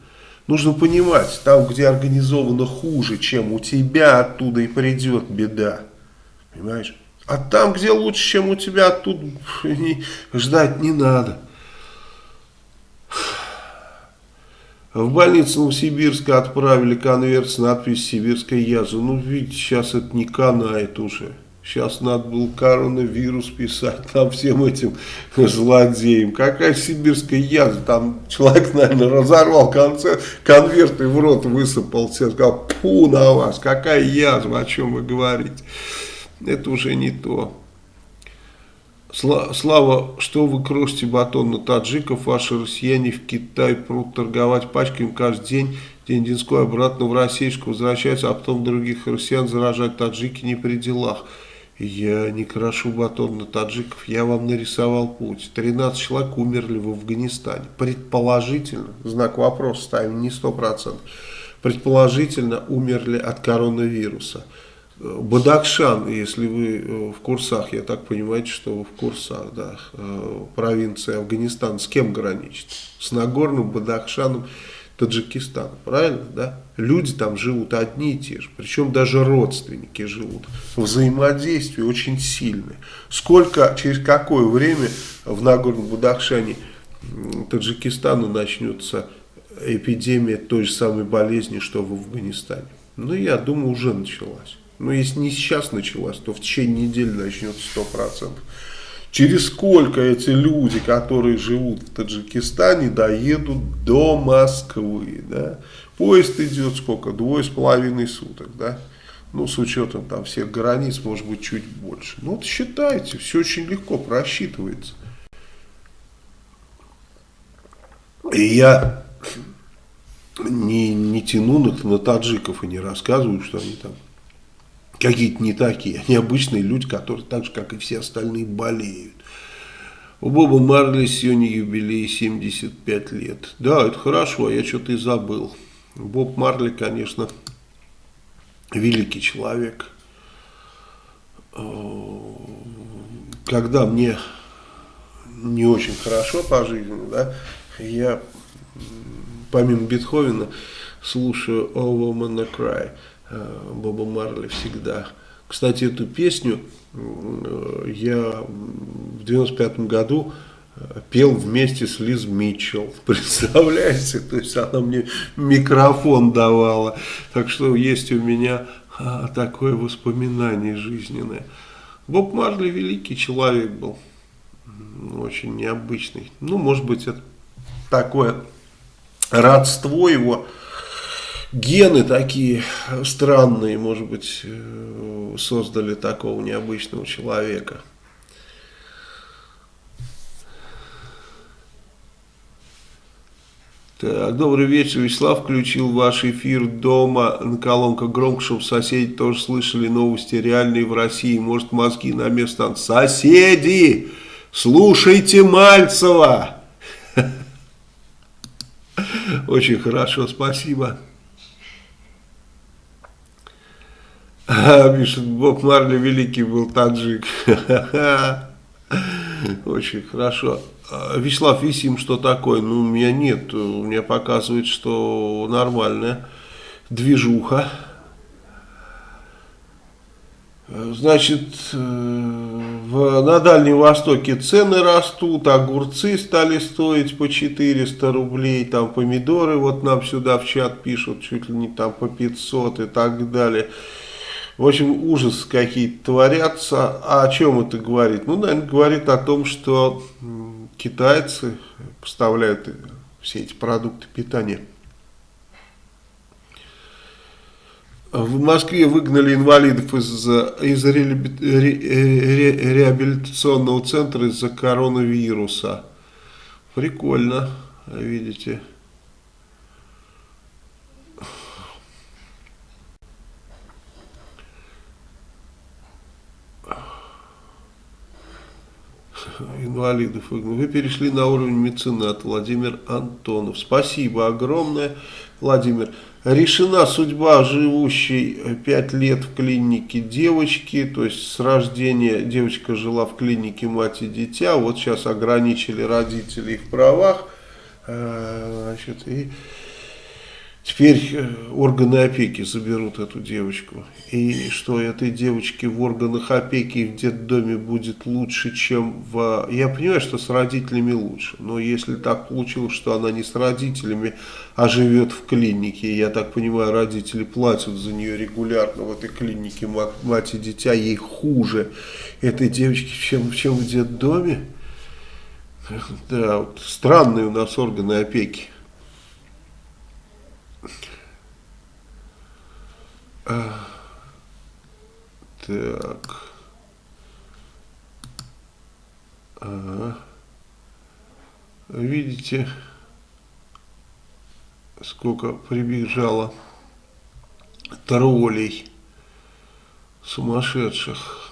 Нужно понимать, там, где организовано хуже, чем у тебя, оттуда и придет беда. Понимаешь? А там, где лучше, чем у тебя, оттуда ждать не надо. В больницу Новосибирска отправили конверт с надписью «Сибирская язва». Ну, видите, сейчас это не канает уже. Сейчас надо было коронавирус писать там всем этим злодеям. Какая сибирская язва. Там человек, наверное, разорвал концерт, конверт и в рот высыпал. Все сказал, пу на вас, какая язва, о чем вы говорите. Это уже не то. Слава, что вы крошите батон на таджиков, ваши россияне в Китай прут торговать пачками каждый день, день Динской обратно в Российску возвращаются, а потом других россиян заражать таджики не при делах. Я не крашу батон на таджиков, я вам нарисовал путь. 13 человек умерли в Афганистане. Предположительно, знак вопроса ставим, не 100%. предположительно умерли от коронавируса. Бадакшан, если вы э, в курсах, я так понимаю, что вы в курсах, да, э, провинция Афганистан, с кем граничит? С Нагорным Бадахшаном Таджикистана, правильно, да? Люди там живут одни и те же, причем даже родственники живут. Взаимодействие очень сильное. Сколько, через какое время в Нагорном Бадахшане Таджикистана начнется эпидемия той же самой болезни, что в Афганистане? Ну, я думаю, уже началась. Но если не сейчас началась, то в течение недели начнется 100%. Через сколько эти люди, которые живут в Таджикистане, доедут до Москвы, да? Поезд идет сколько? Двое с половиной суток, да? Ну, с учетом там всех границ, может быть, чуть больше. Ну, вот считайте, все очень легко просчитывается. И я не, не тяну на, на таджиков и не рассказываю, что они там какие-то не такие. Они обычные люди, которые так же, как и все остальные, болеют. У Боба Марли сегодня юбилей 75 лет. Да, это хорошо, а я что-то и забыл. Боб Марли, конечно, великий человек. Когда мне не очень хорошо по жизни, да, я помимо Бетховена слушаю All Woman Cry. Э, Боба Марли всегда. Кстати, эту песню э, я в 95 году э, пел вместе с Лиз Митчелл. Представляете? То есть она мне микрофон давала. Так что есть у меня а, такое воспоминание жизненное. Боб Марли великий человек был. Очень необычный. Ну, может быть, это такое родство его гены такие странные, может быть, э, создали такого необычного человека. Так, добрый вечер, Вячеслав включил ваш эфир дома на колонках громко, чтобы соседи тоже слышали новости реальные в России. Может, мозги на место. Соседи, слушайте Мальцева! Очень хорошо, спасибо. Пишет, Боб Марли великий был таджик. Очень хорошо. А, Вячеслав Висим, что такое? Ну, у меня нет. У меня показывает, что нормальная движуха. Значит, э, в, на Дальнем Востоке цены растут, огурцы стали стоить по 400 рублей, там помидоры, вот нам сюда в чат пишут, чуть ли не там по 500 и так далее. В общем, ужас какие-то творятся. А о чем это говорит? Ну, наверное, говорит о том, что китайцы поставляют все эти продукты питания. В Москве выгнали инвалидов из, из ре, ре, реабилитационного центра из-за коронавируса. Прикольно, видите. Инвалидов. Вы перешли на уровень меценат, Владимир Антонов. Спасибо огромное, Владимир. Решена судьба живущей 5 лет в клинике девочки, то есть с рождения девочка жила в клинике мать и дитя, вот сейчас ограничили родителей в правах, э, значит, и Теперь э, органы опеки заберут эту девочку. И что этой девочке в органах опеки в детдоме будет лучше, чем в... Я понимаю, что с родителями лучше. Но если так получилось, что она не с родителями, а живет в клинике, я так понимаю, родители платят за нее регулярно в этой клинике, мать и дитя, ей хуже этой девочки, чем, чем в детдоме. Да, вот странные у нас органы опеки. Так. Ага. Видите, сколько прибежало троллей сумасшедших.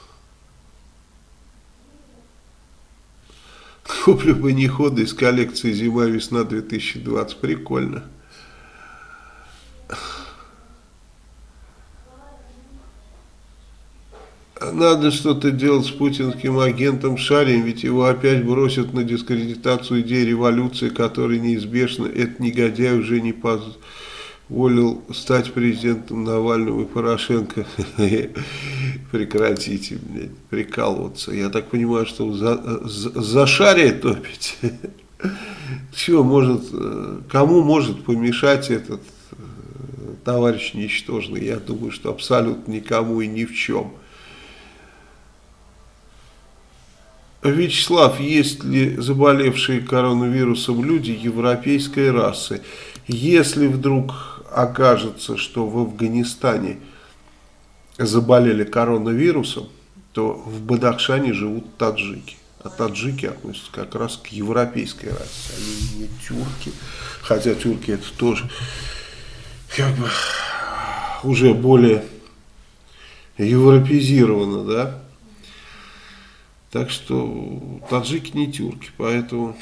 Куплю бы не ходы из коллекции зима-весна 2020. Прикольно. Надо что-то делать с путинским агентом Шарин, ведь его опять бросят на дискредитацию идеи революции, которая неизбежна. Этот негодяй уже не позволил стать президентом Навального и Порошенко. Прекратите, прикалываться. Я так понимаю, что за, за, за Шария топить. Все может, кому может помешать этот э, товарищ ничтожный? Я думаю, что абсолютно никому и ни в чем. Вячеслав, есть ли заболевшие коронавирусом люди европейской расы? Если вдруг окажется, что в Афганистане заболели коронавирусом, то в Бадахшане живут таджики. А таджики относятся как раз к европейской расе. Они не тюрки, хотя тюрки это тоже как бы уже более европезировано, да. Так что таджики не тюрки, поэтому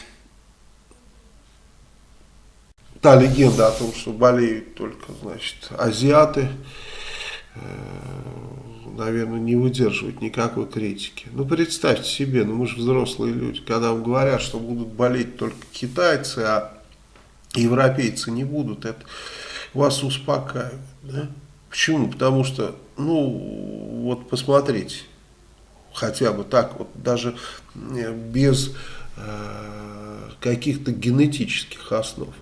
та легенда о том, что болеют только, значит, азиаты, э, наверное, не выдерживает никакой критики. Ну, представьте себе, ну мы же взрослые люди, когда вам говорят, что будут болеть только китайцы, а европейцы не будут, это вас успокаивает, да? Почему? Потому что, ну, вот посмотрите, хотя бы так вот, даже э, без э, каких-то генетических основ.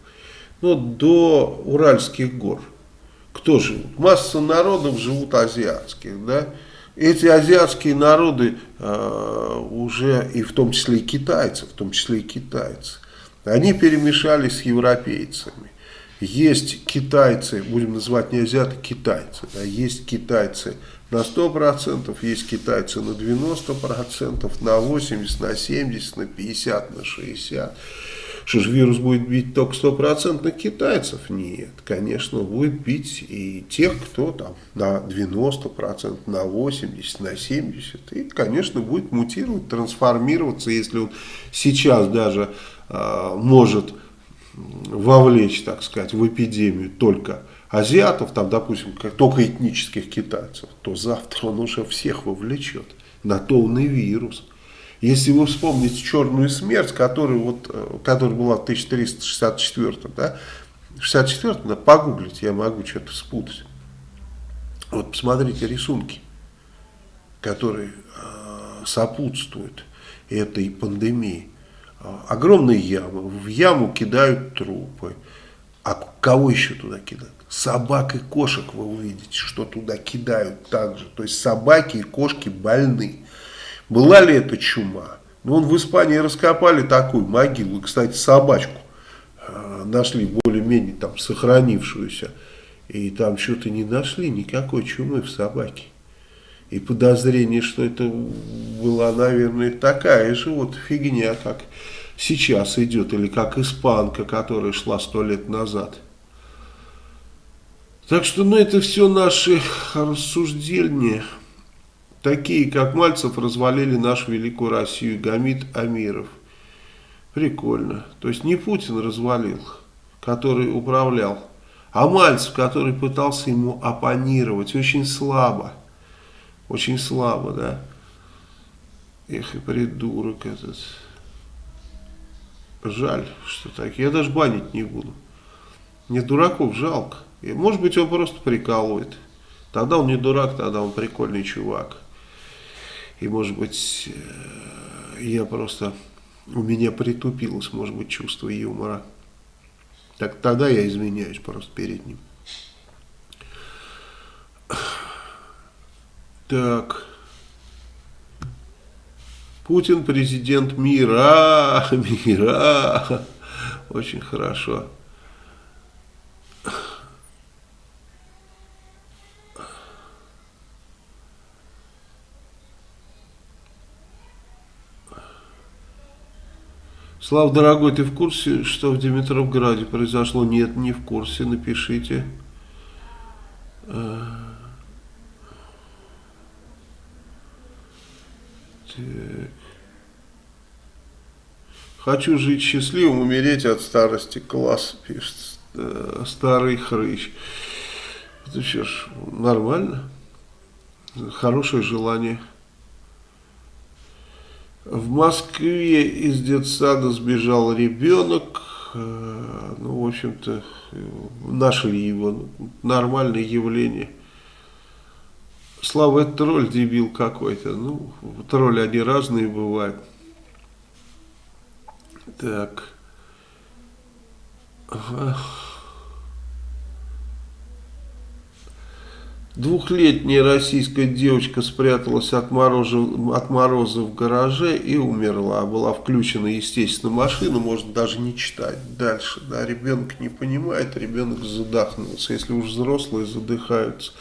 Ну, до Уральских гор. Кто живут? Масса народов живут азиатских, да? Эти азиатские народы э, уже, и в том числе и китайцы, в том числе и китайцы, они перемешались с европейцами. Есть китайцы, будем называть не азиаты, китайцы. Да, есть китайцы на 100%, есть китайцы на 90%, на 80%, на 70%, на 50%, на 60%. Что же вирус будет бить только стопроцентных китайцев? Нет, конечно, будет бить и тех, кто там на 90%, на 80%, на 70%. И, конечно, будет мутировать, трансформироваться, если он сейчас даже э, может вовлечь, так сказать, в эпидемию только азиатов, там, допустим, как, только этнических китайцев, то завтра он уже всех вовлечет. На то вирус. Если вы вспомните черную смерть, которая, вот, э, которая была в 1364, да, 64 да, погуглить, я могу что-то спутать. Вот посмотрите рисунки, которые э, сопутствуют этой пандемии. Огромные ямы, в яму кидают трупы. А кого еще туда кидают? собак и кошек вы увидите, что туда кидают также. То есть собаки и кошки больны. Была ли это чума? Ну, вон в Испании раскопали такую могилу. Кстати, собачку э, нашли более-менее там сохранившуюся. И там что-то не нашли, никакой чумы в собаке. И подозрение, что это была, наверное, такая же вот фигня, как сейчас идет, или как испанка, которая шла сто лет назад. Так что, ну, это все наши рассуждения. Такие, как Мальцев, развалили нашу великую Россию. Гамид Амиров. Прикольно. То есть не Путин развалил, который управлял, а Мальцев, который пытался ему оппонировать. Очень слабо. Очень слабо, да. Эх, и придурок этот. Жаль, что так. Я даже банить не буду. Мне дураков жалко. И, может быть, он просто прикалывает. Тогда он не дурак, тогда он прикольный чувак. И, может быть, э, я просто... У меня притупилось, может быть, чувство юмора. Так тогда я изменяюсь просто перед ним. Так. Путин президент мира, мира. Очень хорошо. Слав, дорогой, ты в курсе, что в Димитровграде произошло? Нет, не в курсе, напишите. Так. Хочу жить счастливым, умереть от старости. Класс, пишет э, старый хрыч. Это что ж, нормально. Хорошее желание. В Москве из детсада сбежал ребенок. Э, ну, в общем-то, нашли его. Нормальное явление. Слава, это тролль дебил какой-то. Ну, тролли они разные бывают. Так. Двухлетняя российская девочка спряталась от мороза, от мороза в гараже и умерла. Была включена, естественно, машина, можно даже не читать. Дальше, да, ребенок не понимает, ребенок задохнулся. Если уж взрослые задыхаются.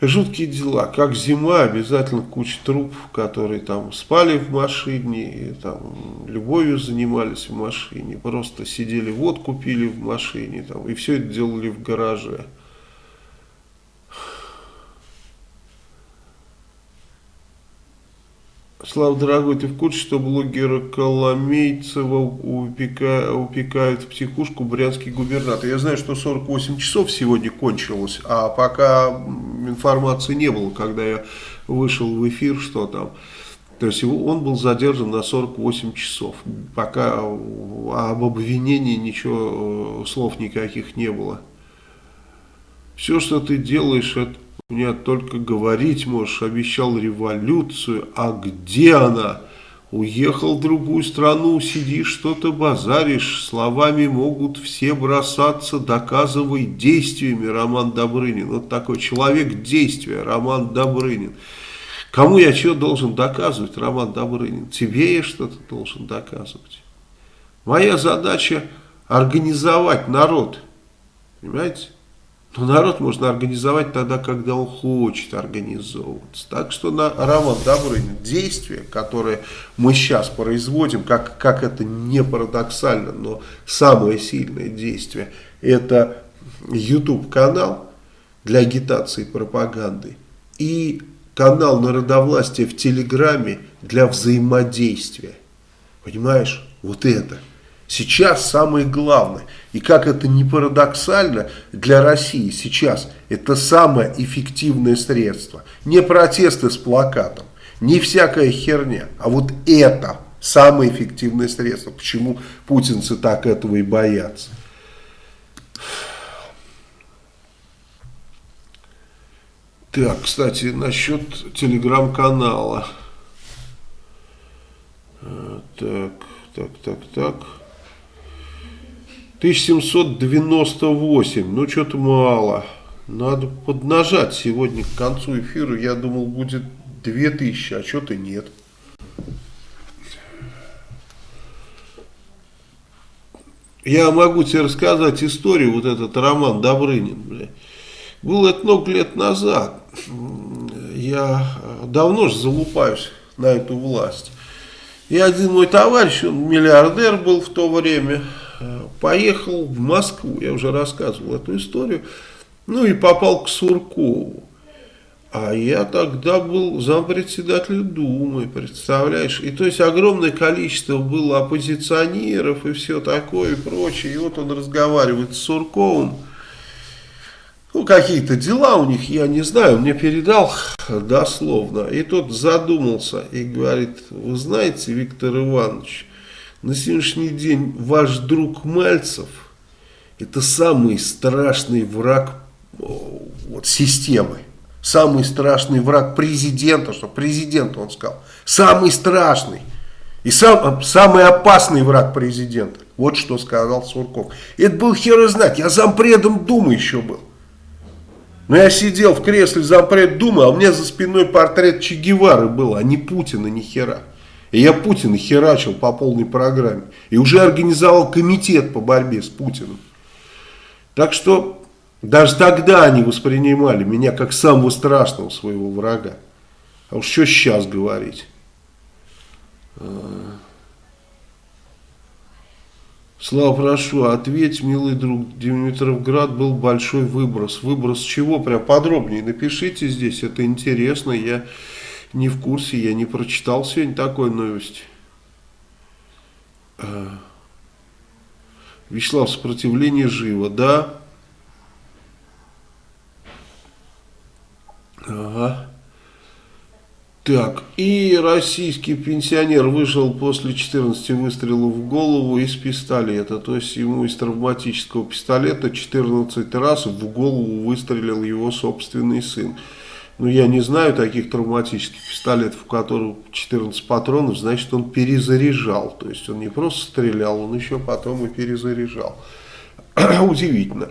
Жуткие дела, как зима, обязательно куча трупов, которые там спали в машине, и, там любовью занимались в машине, просто сидели, водку пили в машине, там, и все это делали в гараже. Слава, дорогой, ты в курсе, что блогера Коломейцева упека, упекают в психушку брянский губернатор? Я знаю, что 48 часов сегодня кончилось, а пока информации не было, когда я вышел в эфир, что там. То есть он был задержан на 48 часов, пока об обвинении ничего, э, слов никаких не было. Все, что ты делаешь, это мне только говорить можешь, обещал революцию, а где она? Уехал в другую страну, сидишь, что-то базаришь, словами могут все бросаться, доказывай действиями, Роман Добрынин. Вот такой человек действия, Роман Добрынин. Кому я что должен доказывать, Роман Добрынин? Тебе я что-то должен доказывать. Моя задача организовать народ, понимаете? Но народ можно организовать тогда, когда он хочет организовываться. Так что на Роман Добрынин действия, которые мы сейчас производим, как, как это не парадоксально, но самое сильное действие, это YouTube-канал для агитации и пропаганды и канал народовластия в Телеграме для взаимодействия. Понимаешь? Вот это. Сейчас самое главное, и как это не парадоксально для России сейчас, это самое эффективное средство. Не протесты с плакатом, не всякая херня, а вот это самое эффективное средство. Почему путинцы так этого и боятся. Так, кстати, насчет телеграм-канала. Э, так, так, так, так. 1798, ну что-то мало. Надо поднажать сегодня к концу эфира. Я думал будет 2000, а что-то нет. Я могу тебе рассказать историю, вот этот роман Добрынин. Бля. Было это много лет назад. Я давно же залупаюсь на эту власть. И один мой товарищ, он миллиардер был в то время, поехал в Москву, я уже рассказывал эту историю, ну и попал к Суркову. А я тогда был зампредседателя Думы, представляешь? И то есть огромное количество было оппозиционеров и все такое и прочее. И вот он разговаривает с Сурковым. Ну, какие-то дела у них, я не знаю, мне передал дословно. И тот задумался и говорит, вы знаете, Виктор Иванович, на сегодняшний день ваш друг Мальцев это самый страшный враг вот, системы. Самый страшный враг президента, что президент он сказал. Самый страшный. И сам, самый опасный враг президента. Вот что сказал Сурков. Это был хер знать. Я зампредом Думы еще был. Но я сидел в кресле зампред Думы, а у меня за спиной портрет Че Гевары был, а не Путина, ни хера. И я Путина херачил по полной программе. И уже организовал комитет по борьбе с Путиным. Так что даже тогда они воспринимали меня как самого страшного своего врага. А уж что сейчас говорить? А. Слава, прошу, ответь, милый друг, Димитровград был большой выброс. Выброс чего? Прям подробнее напишите здесь, это интересно. Я не в курсе, я не прочитал сегодня такой новости. А. Вячеслав, сопротивление живо, да? Ага. Так, и российский пенсионер вышел после 14 выстрелов в голову из пистолета. То есть ему из травматического пистолета 14 раз в голову выстрелил его собственный сын. Ну, я не знаю таких травматических пистолетов, в которых 14 патронов, значит, он перезаряжал. То есть он не просто стрелял, он еще потом и перезаряжал. Удивительно.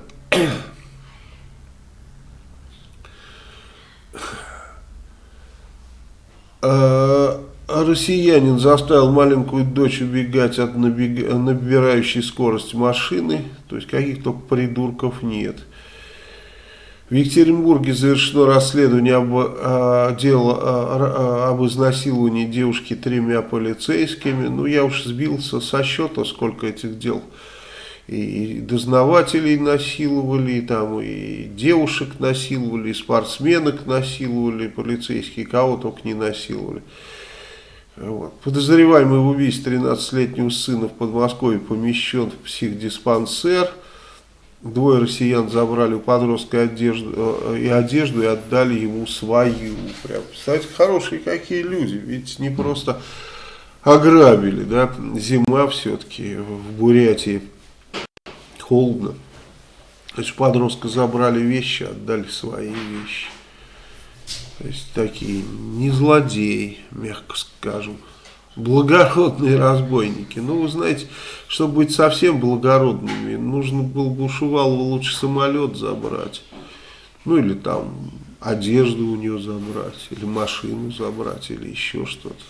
А, россиянин заставил маленькую дочь убегать от набирающей скорость машины. То есть каких только придурков нет. В Екатеринбурге завершено расследование об, а, дело, а, об изнасиловании девушки тремя полицейскими. Ну, я уж сбился со счета, сколько этих дел и дознавателей насиловали, и, там, и девушек насиловали, и спортсменок насиловали, полицейские, кого только не насиловали. Вот. Подозреваемый в убийстве 13-летнего сына в Подмосковье помещен в психдиспансер. Двое россиян забрали у подростка одежду, э, и одежду и отдали ему свою. Прям, представляете, хорошие какие люди. Ведь не просто ограбили, да, зима все-таки в Бурятии холодно. То есть подростка забрали вещи, отдали свои вещи. То есть такие не злодеи, мягко скажем. Благородные разбойники. Ну, вы знаете, чтобы быть совсем благородными, нужно было бы у Шувалова лучше самолет забрать. Ну, или там одежду у нее забрать, или машину забрать, или еще что-то.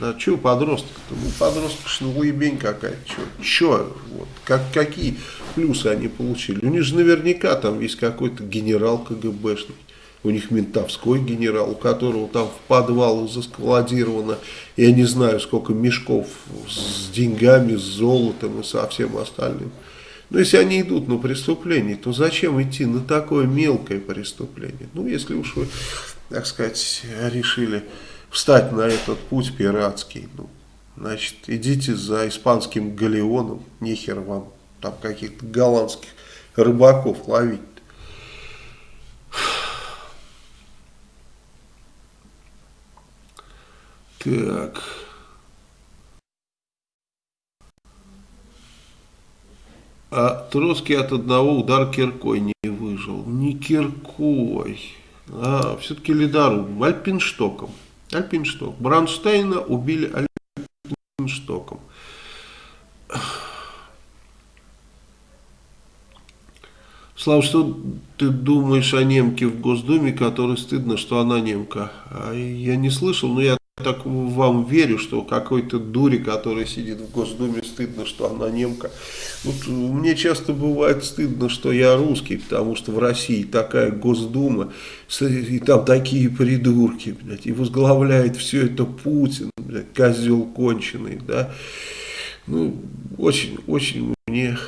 Да что подросток-то? Ну, подросток шнуебень какая-то. Что? Вот, как, какие плюсы они получили? У них же наверняка там есть какой-то генерал КГБшный. У них ментовской генерал, у которого там в подвал заскладировано, я не знаю, сколько мешков с деньгами, с золотом и со всем остальным. Но если они идут на преступление, то зачем идти на такое мелкое преступление? Ну, если уж вы, так сказать, решили встать на этот путь пиратский. Ну, значит, идите за испанским галеоном, нехер вам там каких-то голландских рыбаков ловить. Так. А Троцкий от одного удара киркой не выжил. Не киркой, а все-таки ледорубом, альпинштоком. Альпиншток. Бранштейна убили Альпинштоком. Слава, что ты думаешь о немке в Госдуме, которой стыдно, что она немка? А я не слышал, но я так вам верю, что какой-то дури, который сидит в Госдуме, стыдно, что она немка. Вот мне часто бывает стыдно, что я русский, потому что в России такая Госдума, и там такие придурки, блядь, и возглавляет все это Путин, блядь, козел конченый, да. Ну, очень, очень мне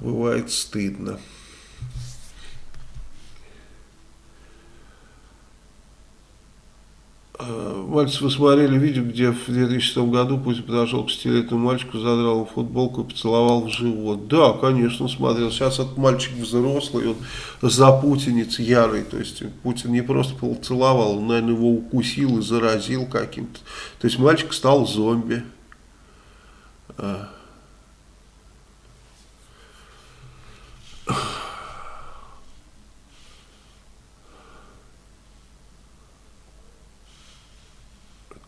бывает стыдно. Э, мальчик, вы смотрели видео, где в 2006 году Путин подошел к пятилетнему мальчику, задрал ему футболку и поцеловал в живот. Да, конечно, смотрел. Сейчас этот мальчик взрослый, он запутинец ярый. То есть Путин не просто поцеловал, он, наверное, его укусил и заразил каким-то. То есть мальчик стал зомби. А.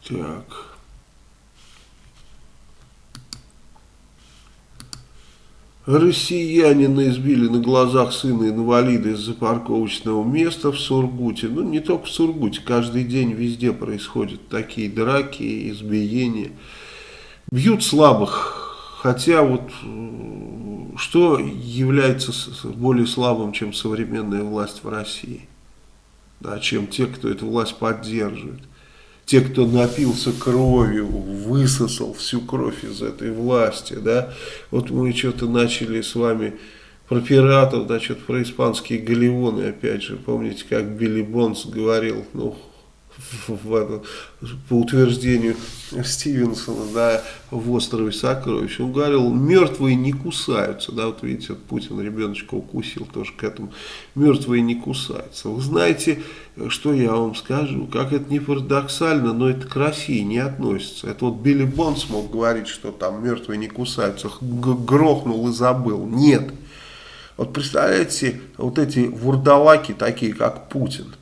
Так. Россиянина избили на глазах сына инвалида из-за парковочного места в Сургуте. Ну, не только в Сургуте, каждый день везде происходят такие драки, избиения. Бьют слабых, хотя вот что является более слабым, чем современная власть в России? Да, чем те, кто эту власть поддерживает те, кто напился кровью, высосал всю кровь из этой власти, да, вот мы что-то начали с вами про пиратов, да, что-то про испанские галеоны, опять же, помните, как Билли Бонс говорил, ну, в, по утверждению Стивенсона, да, в острове Сокровищ, он говорил, мертвые не кусаются, да, вот видите, вот Путин ребеночка укусил тоже к этому, мертвые не кусаются. Вы знаете, что я вам скажу, как это не парадоксально, но это к России не относится. Это вот Билли Бонс мог говорить, что там мертвые не кусаются, грохнул и забыл. Нет. Вот представляете, вот эти вурдалаки, такие как Путин,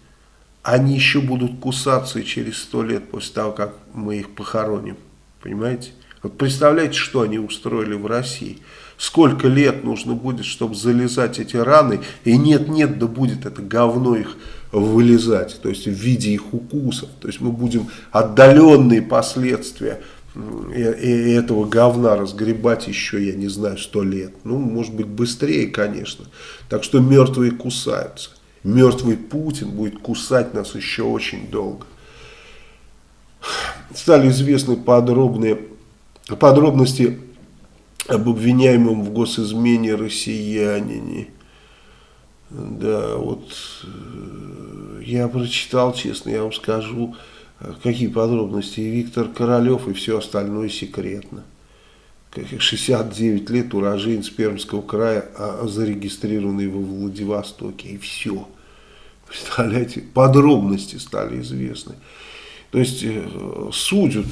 они еще будут кусаться через сто лет после того, как мы их похороним. Понимаете? Вот представляете, что они устроили в России. Сколько лет нужно будет, чтобы залезать эти раны, и нет-нет, да будет это говно их вылезать, то есть в виде их укусов. То есть мы будем отдаленные последствия этого говна разгребать еще, я не знаю, сто лет. Ну, может быть, быстрее, конечно. Так что мертвые кусаются мертвый Путин будет кусать нас еще очень долго. Стали известны подробные подробности об обвиняемом в госизмене россиянине. Да, вот э, я прочитал, честно, я вам скажу, э, какие подробности. Виктор Королев и все остальное секретно. 69 лет, уроженец Пермского края, а зарегистрированный во Владивостоке. И все. Представляете, подробности стали известны. То есть э, судят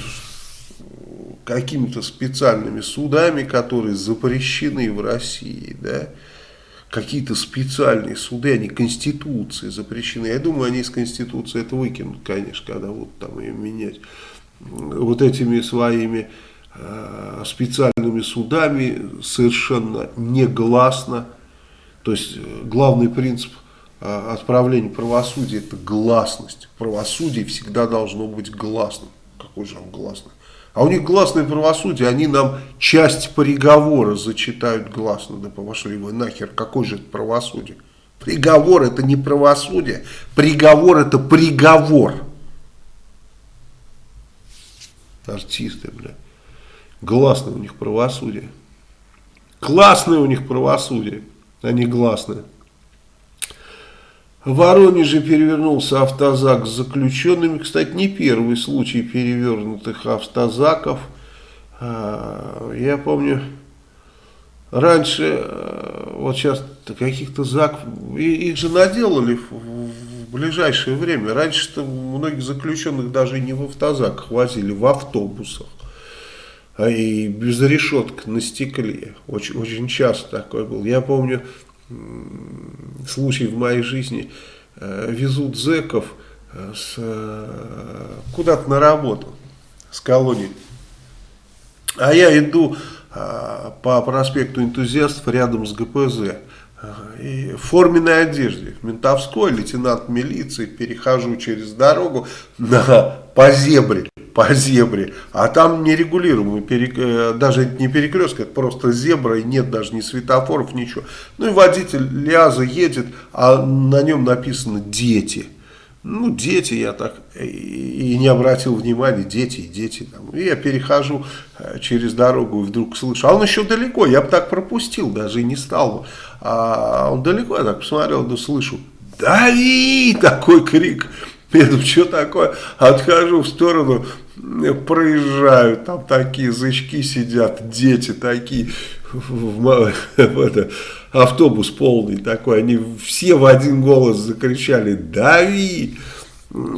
какими-то специальными судами, которые запрещены в России, да, какие-то специальные суды, они Конституции запрещены. Я думаю, они из Конституции это выкинут, конечно, когда будут там ее менять. Вот этими своими специальными судами совершенно негласно. То есть э, главный принцип э, отправления правосудия это гласность. Правосудие всегда должно быть гласным. Какой же он гласный? А у них гласное правосудие, они нам часть приговора зачитают гласно. Да пошли вы нахер, какой же это правосудие? Приговор это не правосудие, приговор это приговор. Артисты, блядь. Гласное у них правосудие. Классное у них правосудие, а не гласное. В Воронеже перевернулся автозак с заключенными. Кстати, не первый случай перевернутых автозаков. А, я помню, раньше, а, вот сейчас каких-то заков, их же наделали в ближайшее время. Раньше-то многих заключенных даже не в автозаках возили, в автобусах. А и без решеток на стекле. Очень, очень часто такой был. Я помню случай в моей жизни. Э, везут зеков э, э, куда-то на работу с колонии. А я иду по проспекту энтузиастов рядом с ГПЗ. И в форменной одежде, ментовской, лейтенант милиции, перехожу через дорогу на, по зебре по зебре, а там нерегулируемый, перек... Э, даже не перекресток, это просто зебра, и нет даже ни светофоров, ничего. Ну и водитель Ляза едет, а на нем написано «дети». Ну, дети, я так и не обратил внимания, дети, дети. Там. И я перехожу э, через дорогу и вдруг слышу, а он еще далеко, я бы так пропустил, даже и не стал бы. А он далеко, я так посмотрел, да слышу, дави, такой крик. Я думаю, что такое? Отхожу в сторону, проезжают, там такие зычки сидят, дети такие, в, в, это, автобус полный такой, они все в один голос закричали «Дави!»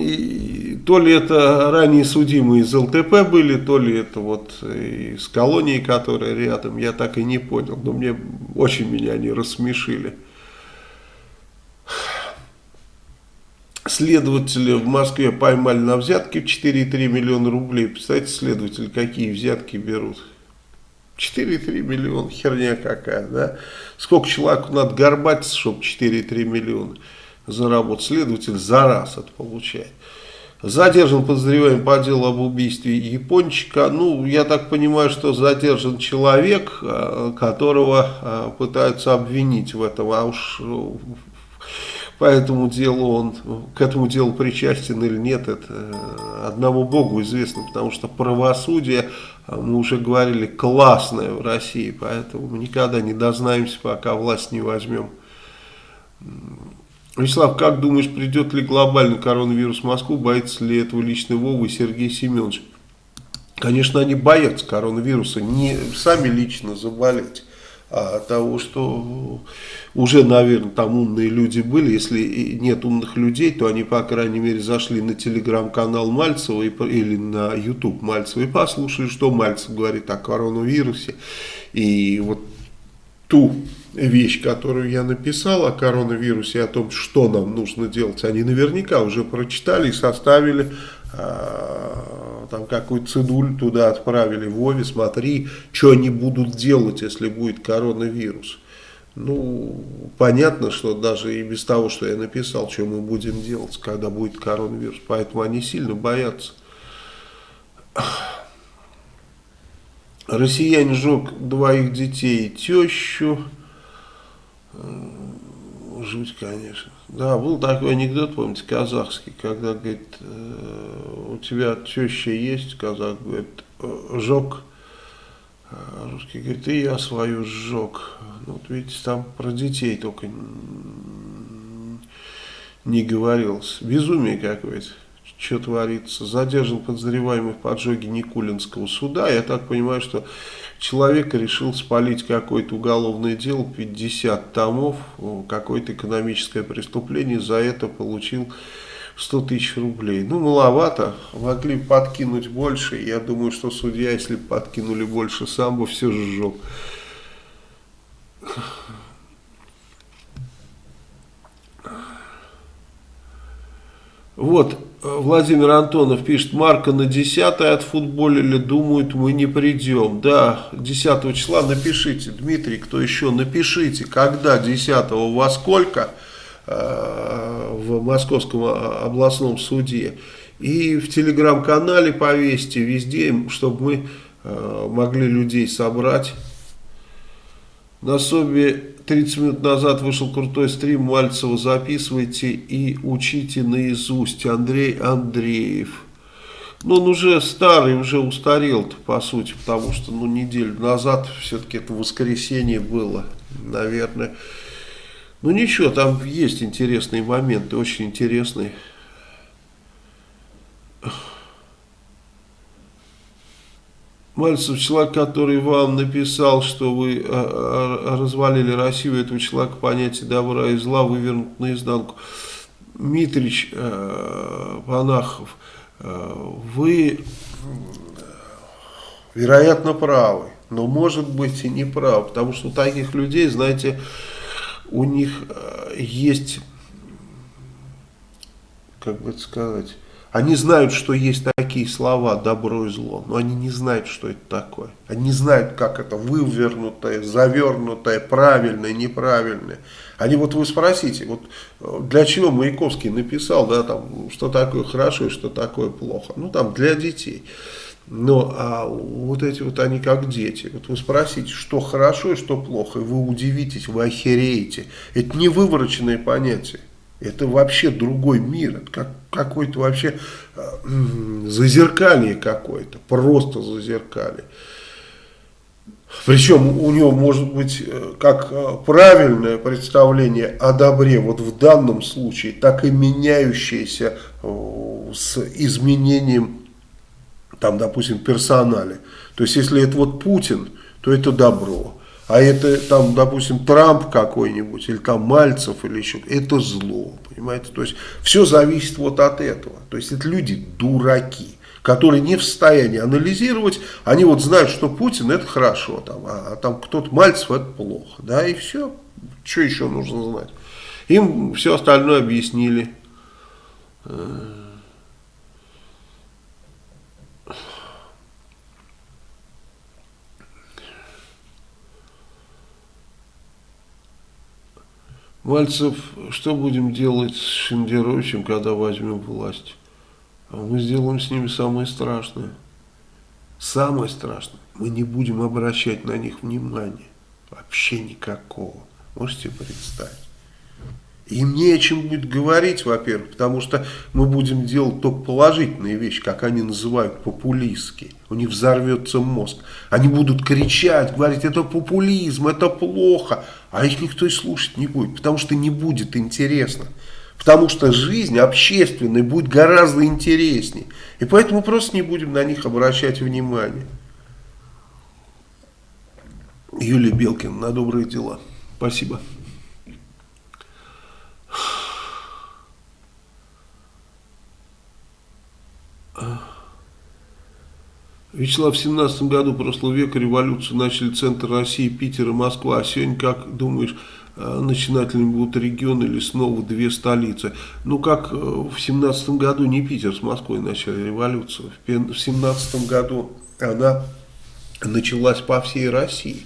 И то ли это ранее судимые из ЛТП были, то ли это вот из колонии, которая рядом, я так и не понял, но мне очень меня они рассмешили. Следователи в Москве поймали на взятки в 4,3 миллиона рублей. Представляете, следователи какие взятки берут? 4,3 миллиона, херня какая, да? Сколько человеку надо горбатиться, чтобы 4,3 миллиона заработать? Следователь за раз это получает. Задержан подозреваемый по делу об убийстве япончика. Ну, я так понимаю, что задержан человек, а, которого а, пытаются обвинить в этом. А уж по этому делу он к этому делу причастен или нет, это э, одному Богу известно, потому что правосудие, э, мы уже говорили, классное в России, поэтому мы никогда не дознаемся, пока власть не возьмем Вячеслав, как думаешь, придет ли глобальный коронавирус в Москву? Боится ли этого лично Вова и Сергей Семенович? Конечно, они боятся коронавируса, не сами лично заболеть, а того, что уже, наверное, там умные люди были. Если нет умных людей, то они, по крайней мере, зашли на телеграм-канал Мальцева или на YouTube Мальцева и послушали, что Мальцев говорит о коронавирусе. И вот ту вещь, которую я написал о коронавирусе, о том, что нам нужно делать, они наверняка уже прочитали и составили там какую-то цедуль туда отправили, Вове, смотри, что они будут делать, если будет коронавирус. Ну, понятно, что даже и без того, что я написал, что мы будем делать, когда будет коронавирус, поэтому они сильно боятся. Россиянин сжег двоих детей и тещу. Жуть, конечно. Да, был такой анекдот, помните, казахский, когда, говорит, «Э, у тебя теща есть, казах говорит, сжег, а русский говорит, и я свою сжег. Ну, вот видите, там про детей только не говорилось. Безумие какое-то что творится. Задержан подозреваемый в поджоге Никулинского суда. Я так понимаю, что человек решил спалить какое-то уголовное дело, 50 томов, какое-то экономическое преступление, за это получил 100 тысяч рублей. Ну, маловато, могли подкинуть больше. Я думаю, что судья, если подкинули больше, сам бы все сжег. Вот, Владимир Антонов пишет, Марка на 10 отфутболили, думают, мы не придем. Да, 10 числа напишите, Дмитрий, кто еще, напишите, когда 10 во сколько э, в Московском областном суде. И в телеграм-канале повесьте везде, чтобы мы э, могли людей собрать. На Собе 30 минут назад вышел крутой стрим Мальцева. Записывайте и учите наизусть. Андрей Андреев. Ну, он уже старый, уже устарел по сути, потому что, ну, неделю назад все-таки это воскресенье было, наверное. Ну, ничего, там есть интересные моменты, очень интересные. Мальцев, человек, который вам написал, что вы э, э, развалили Россию, этого человека понятие добра и зла вывернут наизнанку. Митрич э, Панахов, вы, вероятно, правы, но может быть и не правы, потому что у таких людей, знаете, у них есть, как бы это сказать, они знают, что есть такие слова «добро и зло», но они не знают, что это такое. Они не знают, как это вывернутое, завернутое, правильное, неправильное. Они вот вы спросите, вот э, для чего Маяковский написал, да, там, что такое хорошо и что такое плохо. Ну, там, для детей. Но а вот эти вот они как дети. Вот вы спросите, что хорошо и что плохо, и вы удивитесь, вы охереете. Это не вывороченное понятие. Это вообще другой мир, это как, какой-то вообще э, зазеркалье какое-то, просто зазеркалье. Причем у него может быть э, как э, правильное представление о добре, вот в данном случае, так и меняющееся с изменением, там, допустим, персонале. То есть, если это вот Путин, то это добро а это там, допустим, Трамп какой-нибудь, или там Мальцев, или еще, это зло, понимаете, то есть все зависит вот от этого, то есть это люди дураки, которые не в состоянии анализировать, они вот знают, что Путин это хорошо, там, а, а там кто-то Мальцев это плохо, да, и все, что еще нужно знать, им все остальное объяснили, Мальцев, что будем делать с Шендеровичем, когда возьмем власть? А мы сделаем с ними самое страшное. Самое страшное. Мы не будем обращать на них внимания. Вообще никакого. Можете представить? Им не о чем будет говорить, во-первых, потому что мы будем делать только положительные вещи, как они называют популистские. У них взорвется мозг. Они будут кричать, говорить, это популизм, это плохо. А их никто и слушать не будет, потому что не будет интересно. Потому что жизнь общественная будет гораздо интереснее. И поэтому просто не будем на них обращать внимание. Юлия Белкин на добрые дела. Спасибо. Вячеслав, в 17 году прошлого века революцию начали центр России, Питер и Москва. А сегодня, как думаешь, э, начинателями будут регионы или снова две столицы? Ну, как э, в 17 году не Питер с Москвой начали революцию. В 17 году она началась по всей России.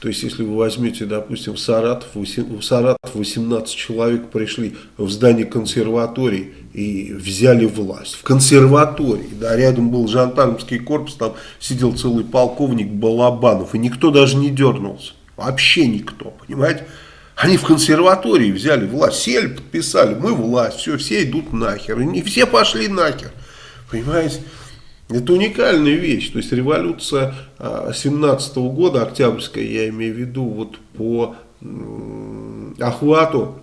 То есть, если вы возьмете, допустим, в Саратов, в Саратов 18 человек пришли в здание консерватории и взяли власть. В консерватории, да, рядом был жандармский корпус, там сидел целый полковник Балабанов, и никто даже не дернулся. Вообще никто, понимаете? Они в консерватории взяли власть, сели, подписали, мы власть, все, все идут нахер. И не все пошли нахер, понимаете? Это уникальная вещь, то есть революция 17 -го года, октябрьская, я имею в виду, вот по охвату,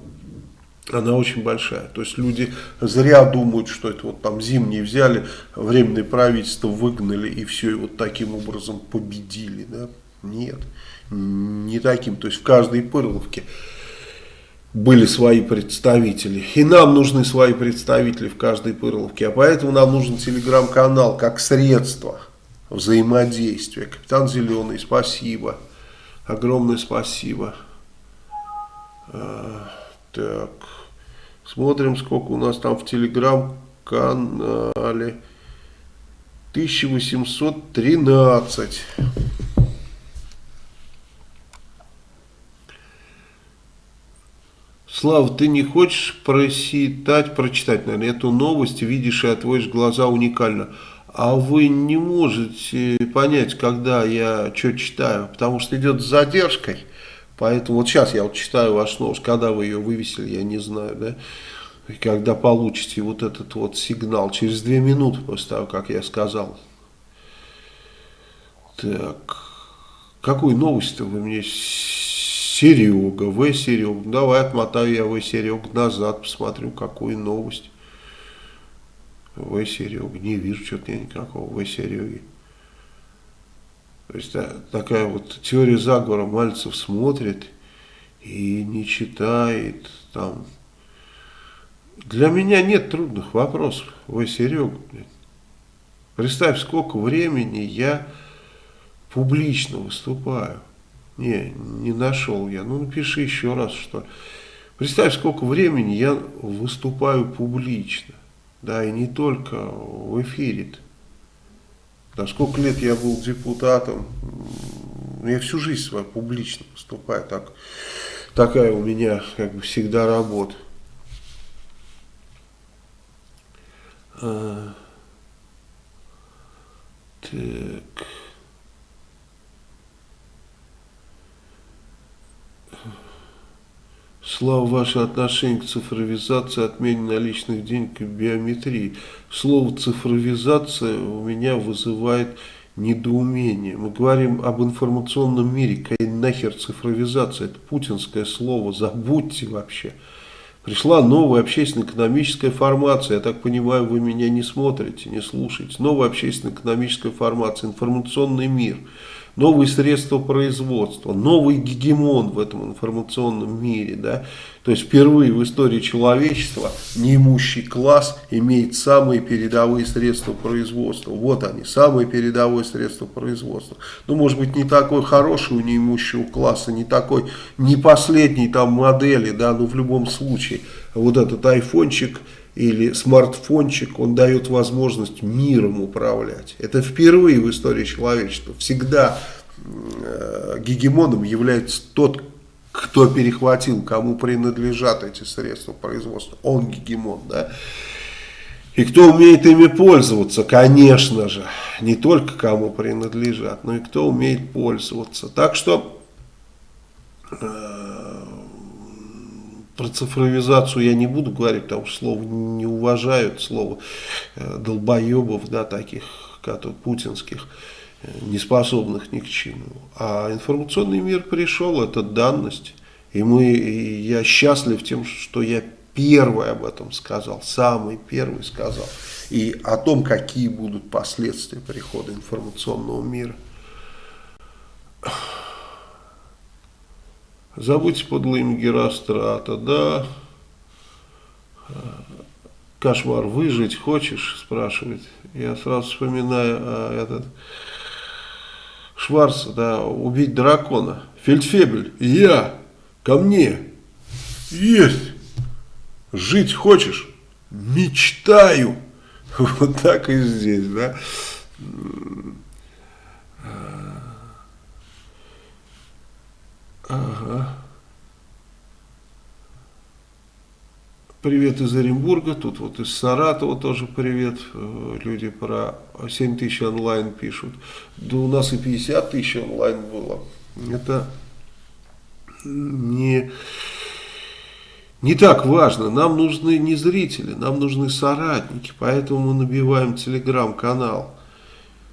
она очень большая. То есть люди зря думают, что это вот там зимние взяли, временное правительство выгнали и все, и вот таким образом победили. Да? Нет, не таким. То есть в каждой пырловке были свои представители. И нам нужны свои представители в каждой Пырловке. А поэтому нам нужен телеграм-канал как средство взаимодействия. Капитан Зеленый, спасибо. Огромное спасибо. А, так. Смотрим, сколько у нас там в телеграм-канале. 1813. Слава, ты не хочешь просчитать, прочитать, наверное, эту новость, видишь и отводишь глаза уникально. А вы не можете понять, когда я что читаю, потому что идет с задержкой. Поэтому вот сейчас я вот читаю ваш новость, когда вы ее вывесили, я не знаю, да. И когда получите вот этот вот сигнал, через две минуты после того, как я сказал. Так, какую новость-то вы мне Серега, В. Серега. Давай отмотаю я В. Серега назад, посмотрю, какую новость. В. Серега. Не вижу что-то я никакого В. Сереги. То есть да, такая вот теория заговора. Мальцев смотрит и не читает там. Для меня нет трудных вопросов. В. Серега. Представь, сколько времени я публично выступаю. Не, не нашел я. Ну, напиши еще раз, что Представь, сколько времени я выступаю публично. Да, и не только в эфире. -то. Да, сколько лет я был депутатом. Я всю жизнь свою публично выступаю. Так, такая у меня, как бы, всегда работа. А, так... Слава, ваше отношение к цифровизации, отмене наличных денег и биометрии. Слово цифровизация у меня вызывает недоумение. Мы говорим об информационном мире. Какая нахер цифровизация? Это путинское слово. Забудьте вообще. Пришла новая общественно-экономическая формация. Я так понимаю, вы меня не смотрите, не слушаете. Новая общественно-экономическая формация. Информационный мир новые средства производства, новый гегемон в этом информационном мире. Да? То есть впервые в истории человечества неимущий класс имеет самые передовые средства производства. Вот они, самые передовые средства производства. Ну, может быть, не такой хороший у неимущего класса, не такой, не последней там модели, да, но в любом случае вот этот айфончик – или смартфончик, он дает возможность миром управлять. Это впервые в истории человечества. Всегда э, гегемоном является тот, кто перехватил, кому принадлежат эти средства производства. Он гегемон, да. И кто умеет ими пользоваться, конечно же, не только кому принадлежат, но и кто умеет пользоваться. Так что э, про цифровизацию я не буду говорить, потому что слово не уважают, слово э, долбоебов, да, таких, которые путинских, э, не способных ни к чему. А информационный мир пришел, это данность. И мы, и я счастлив тем, что я первый об этом сказал, самый первый сказал. И о том, какие будут последствия прихода информационного мира. Забудьте подлое имя Герострата, да. Кошмар, выжить хочешь, спрашивает. Я сразу вспоминаю а, этот Шварц, да, убить дракона. Фельдфебель, я, ко мне. Есть. Жить хочешь? Мечтаю. Вот так и здесь, да. Ага. Привет из Оренбурга, тут вот из Саратова тоже привет, э, люди про 7 тысяч онлайн пишут, да у нас и 50 тысяч онлайн было, это не, не так важно, нам нужны не зрители, нам нужны соратники, поэтому мы набиваем телеграм-канал,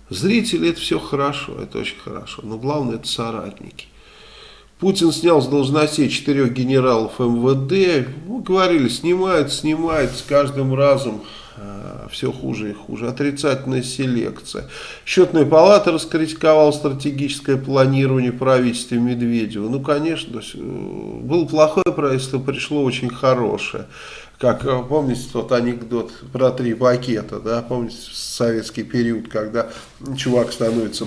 зрители это все хорошо, это очень хорошо, но главное это соратники. Путин снял с должностей четырех генералов МВД. Мы говорили, снимают, снимают с каждым разом э, все хуже и хуже. Отрицательная селекция. Счетная палата раскритиковала стратегическое планирование правительства Медведева. Ну, конечно, э, было плохое правительство, пришло очень хорошее. Как, э, помните тот анекдот про три пакета, да, помните советский период, когда чувак становится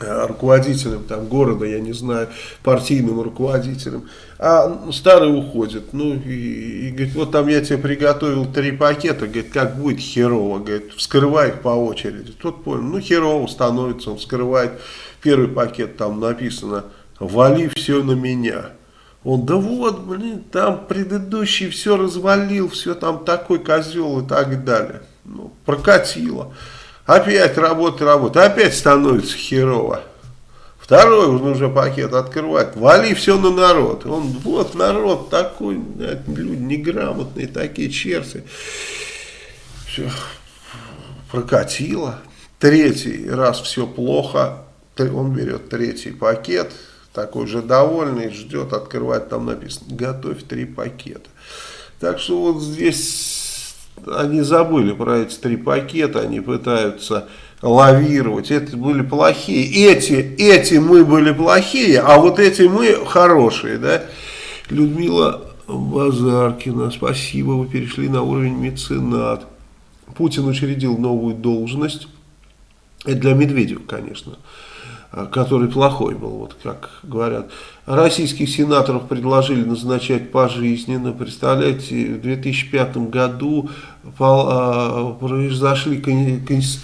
руководителем там, города, я не знаю, партийным руководителем, а старый уходит, ну и, и говорит, вот там я тебе приготовил три пакета, говорит, как будет херово, говорит, вскрывай их по очереди, тот понял, ну херово становится, он вскрывает первый пакет, там написано, вали все на меня, он, да вот, блин, там предыдущий все развалил, все там такой козел и так далее, ну, прокатило. Опять работа, работа. Опять становится херово. Второй уже пакет открывает. Вали все на народ. Он, вот народ такой, люди неграмотные, такие черти. Все прокатило. Третий раз все плохо. Он берет третий пакет. Такой же довольный, ждет, открывает, там написано, готовь три пакета. Так что вот здесь они забыли про эти три пакета, они пытаются лавировать, это были плохие, эти, эти мы были плохие, а вот эти мы хорошие, да. Людмила Базаркина, спасибо, вы перешли на уровень меценат. Путин учредил новую должность, это для Медведева, конечно, который плохой был, вот как говорят. Российских сенаторов предложили назначать пожизненно. Представляете, в 2005 году произошли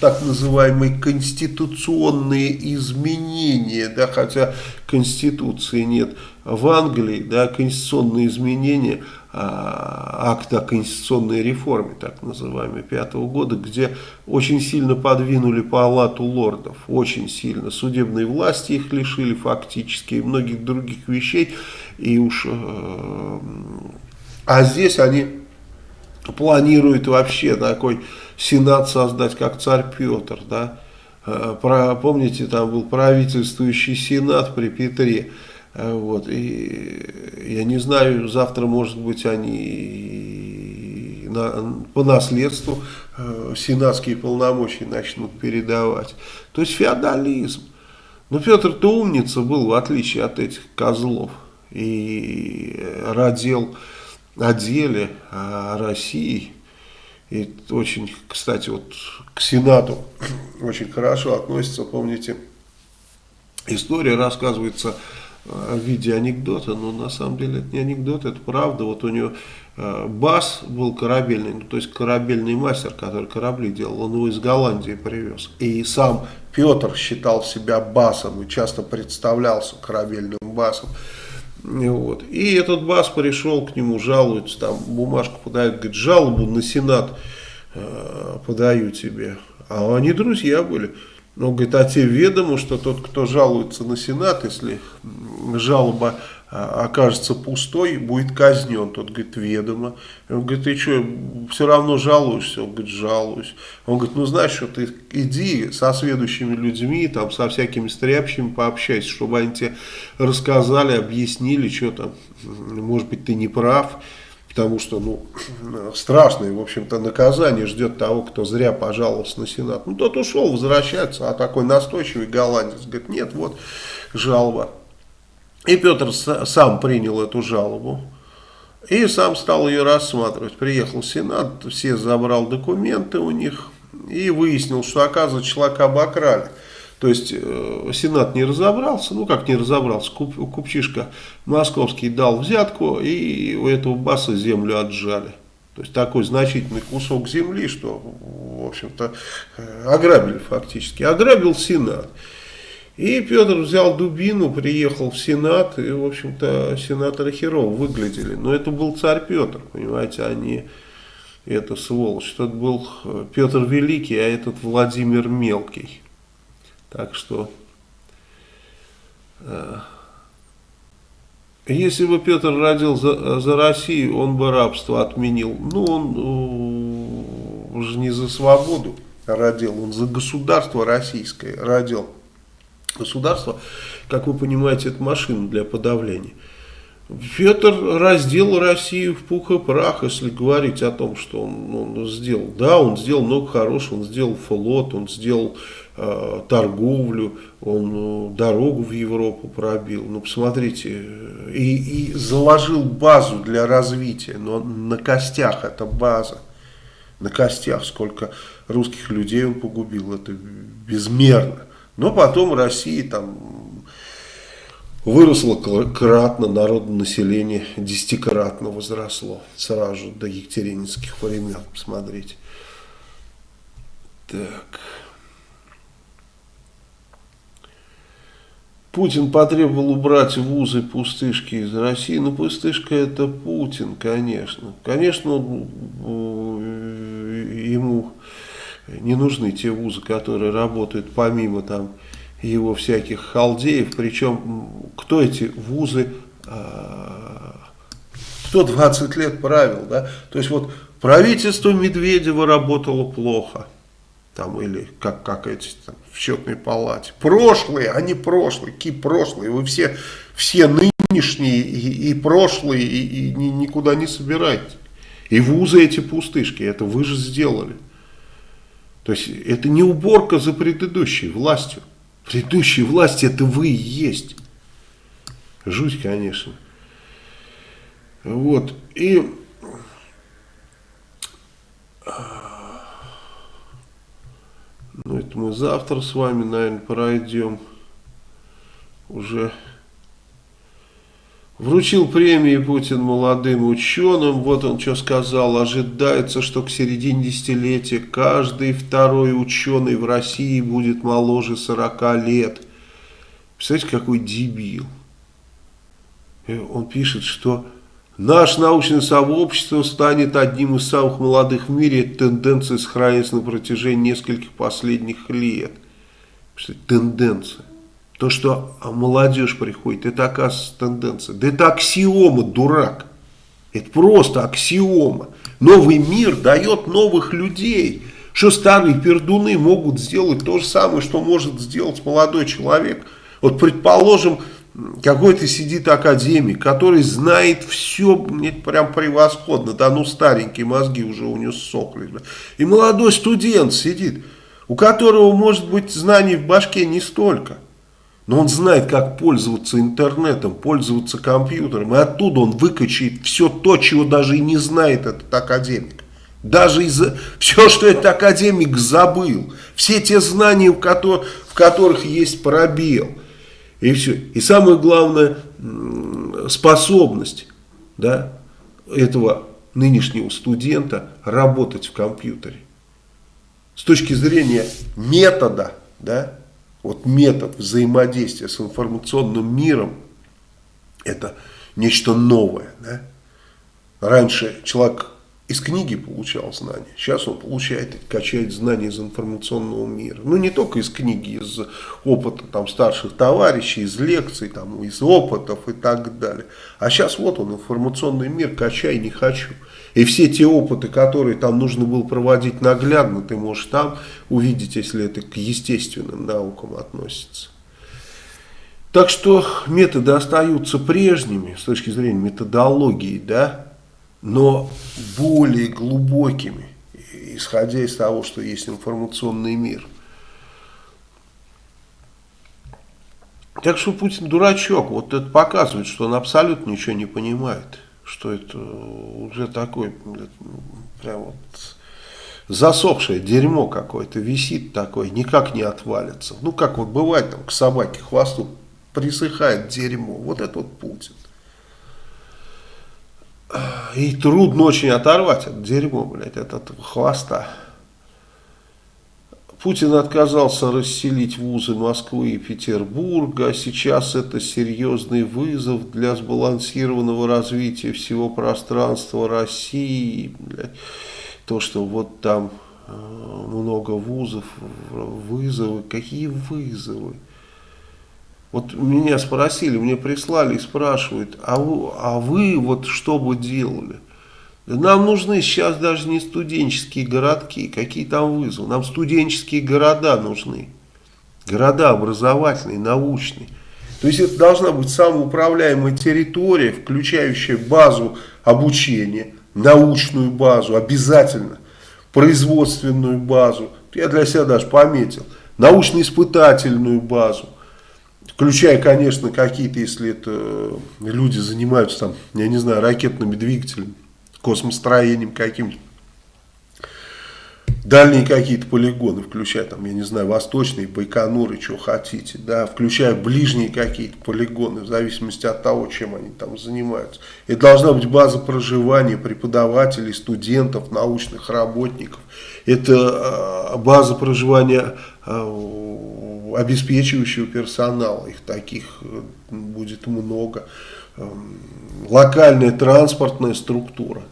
так называемые конституционные изменения, да, хотя конституции нет. В Англии да, конституционные изменения – а, акт о конституционной реформе, так называемой, пятого года, где очень сильно подвинули палату лордов, очень сильно. Судебной власти их лишили фактически и многих других вещей. И уж, э, а здесь они планируют вообще такой сенат создать, как царь Петр, да, э, про, помните, там был правительствующий сенат при Петре, Э, вот, и я не знаю, завтра, может быть, они на, по наследству э, сенатские полномочия начнут передавать. То есть феодализм. Но Петр-то умница был, в отличие от этих козлов. И родил о деле, о России. И очень, кстати, вот к Сенату очень хорошо относится, помните, история рассказывается в виде анекдота, но на самом деле это не анекдот, это правда. Вот у него э, Бас был корабельный, ну, то есть корабельный мастер, который корабли делал, он его из Голландии привез. И сам Петр считал себя басом и часто представлялся корабельным басом. Вот. И этот бас пришел к нему, жалуется, там бумажку подает, говорит, жалобу на Сенат э, подаю тебе. А они друзья были. Он говорит, а тебе ведомо, что тот, кто жалуется на Сенат, если жалоба окажется пустой, будет казнен. Тот говорит, ведомо. Он говорит, ты что, все равно жалуешься? Он говорит, жалуюсь. Он говорит, ну знаешь что, ты иди со следующими людьми, там, со всякими стряпщими пообщайся, чтобы они тебе рассказали, объяснили, что там, может быть, ты не прав потому что, ну, страшное, в общем-то, наказание ждет того, кто зря пожаловался на Сенат. Ну, тот ушел, возвращается, а такой настойчивый голландец говорит, нет, вот жалоба. И Петр сам принял эту жалобу. И сам стал ее рассматривать. Приехал Сенат, все забрал документы у них и выяснил, что, оказывается, человека обокрали. То есть э, Сенат не разобрался, ну как не разобрался, куп, купчишка московский дал взятку и у этого баса землю отжали. То есть такой значительный кусок земли, что, в общем-то, э, ограбили фактически. Ограбил Сенат. И Петр взял дубину, приехал в Сенат, и, в общем-то, сенаторы херово выглядели. Но это был царь Петр, понимаете, а не эта сволочь. Тот был э, Петр Великий, а этот Владимир Мелкий. Так что, э, если бы Петр родил за, за Россию, он бы рабство отменил. Ну, он уже не за свободу родил, он за государство российское родил. Государство, как вы понимаете, это машина для подавления. Петр раздел Россию в пух и прах, если говорить о том, что он, он сделал. Да, он сделал много хорошего, он сделал флот, он сделал э, торговлю, он э, дорогу в Европу пробил. Ну, посмотрите, и, и заложил базу для развития, но на костях эта база. На костях, сколько русских людей он погубил, это безмерно. Но потом Россия там выросло кратно, народонаселение десятикратно возросло сразу до екатерининских времен, посмотрите. Так. Путин потребовал убрать вузы пустышки из России. Ну, пустышка это Путин, конечно. Конечно, ему не нужны те вузы, которые работают помимо там его всяких халдеев. Причем, кто эти вузы, а, кто 20 лет правил, да? То есть вот правительство Медведева работало плохо. Там, или как, как эти там, в счетной палате. Прошлые, они прошлые, какие прошлые. Вы все, все нынешние и, и прошлые и, и никуда не собираете. И вузы эти пустышки, это вы же сделали. То есть это не уборка за предыдущей властью. Предыдущей власти это вы и есть. Жуть, конечно. Вот. И ну, это мы завтра с вами, наверное, пройдем уже Вручил премии Путин молодым ученым. Вот он что сказал. Ожидается, что к середине десятилетия каждый второй ученый в России будет моложе 40 лет. Представляете, какой дебил. И он пишет, что наше научное сообщество станет одним из самых молодых в мире. Тенденция сохраняется на протяжении нескольких последних лет. Тенденция. То, что молодежь приходит, это оказывается тенденция. Да это аксиома, дурак. Это просто аксиома. Новый мир дает новых людей. Что старые пердуны могут сделать то же самое, что может сделать молодой человек. Вот предположим, какой-то сидит академик, который знает все прям превосходно. Да ну старенькие мозги уже у него сохли. И молодой студент сидит, у которого может быть знаний в башке не столько. Но он знает, как пользоваться интернетом, пользоваться компьютером. И оттуда он выкачает все то, чего даже и не знает этот академик. Даже из все, что этот академик забыл. Все те знания, в, которых, в которых есть пробел. И все. И самое главное, способность да, этого нынешнего студента работать в компьютере. С точки зрения метода, да, вот метод взаимодействия с информационным миром, это нечто новое. Да? Раньше человек из книги получал знания. Сейчас он получает, качает знания из информационного мира. Ну, не только из книги, из опыта там, старших товарищей, из лекций, там, из опытов и так далее. А сейчас вот он, информационный мир, качай, не хочу. И все те опыты, которые там нужно было проводить наглядно, ты можешь там увидеть, если это к естественным наукам относится. Так что методы остаются прежними с точки зрения методологии, да, но более глубокими, исходя из того, что есть информационный мир. Так что Путин дурачок, вот это показывает, что он абсолютно ничего не понимает, что это уже такой, прям вот засохшее дерьмо какое-то висит такое, никак не отвалится. Ну, как вот бывает там к собаке хвосту присыхает дерьмо, вот это вот Путин. И трудно очень оторвать от дерьмо, блядь, от этого хвоста. Путин отказался расселить вузы Москвы и Петербурга. Сейчас это серьезный вызов для сбалансированного развития всего пространства России. То, что вот там э, много вузов, вызовы. Какие вызовы? Вот меня спросили, мне прислали и спрашивают, а вы, а вы вот что бы делали? Нам нужны сейчас даже не студенческие городки, какие там вызовы. Нам студенческие города нужны. Города образовательные, научные. То есть это должна быть самоуправляемая территория, включающая базу обучения, научную базу обязательно, производственную базу. Я для себя даже пометил. Научно-испытательную базу Включая, конечно, какие-то, если это люди занимаются там, я не знаю, ракетными двигателями, космостроением каким-то. Дальние какие-то полигоны, включая там, я не знаю, восточные, Байконуры, что хотите, да, включая ближние какие-то полигоны, в зависимости от того, чем они там занимаются. Это должна быть база проживания преподавателей, студентов, научных работников. Это э, база проживания э, обеспечивающего персонала, их таких э, будет много. Эм, локальная транспортная структура,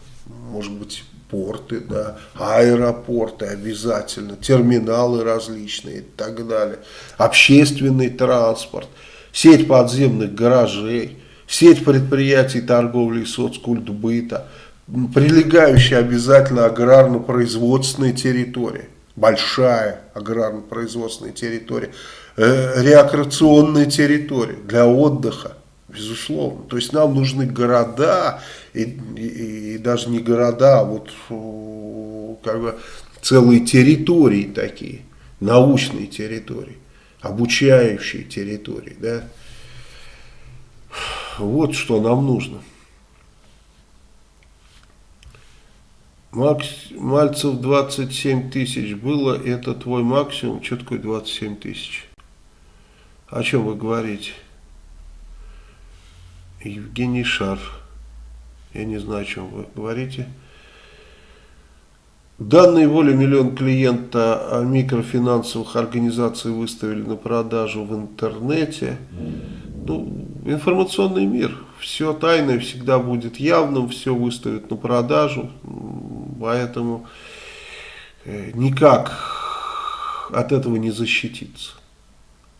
может быть порты, да, аэропорты обязательно, терминалы различные и так далее, общественный транспорт, сеть подземных гаражей, сеть предприятий торговли и соцкультбыта, прилегающая обязательно аграрно-производственная территория большая аграрно-производственная территория, э, рекреационная территория для отдыха, безусловно. То есть нам нужны города, и, и, и даже не города, а вот как бы целые территории такие, научные территории, обучающие территории, да. Вот что нам нужно. Макс, Мальцев 27 тысяч было, это твой максимум? Что такое 27 тысяч? О чем вы говорите? Евгений Шар. Я не знаю, о чем вы говорите. Данные воли миллион клиента микрофинансовых организаций выставили на продажу в интернете. Ну, информационный мир. Все тайное всегда будет явным, все выставят на продажу. Поэтому э, никак от этого не защититься.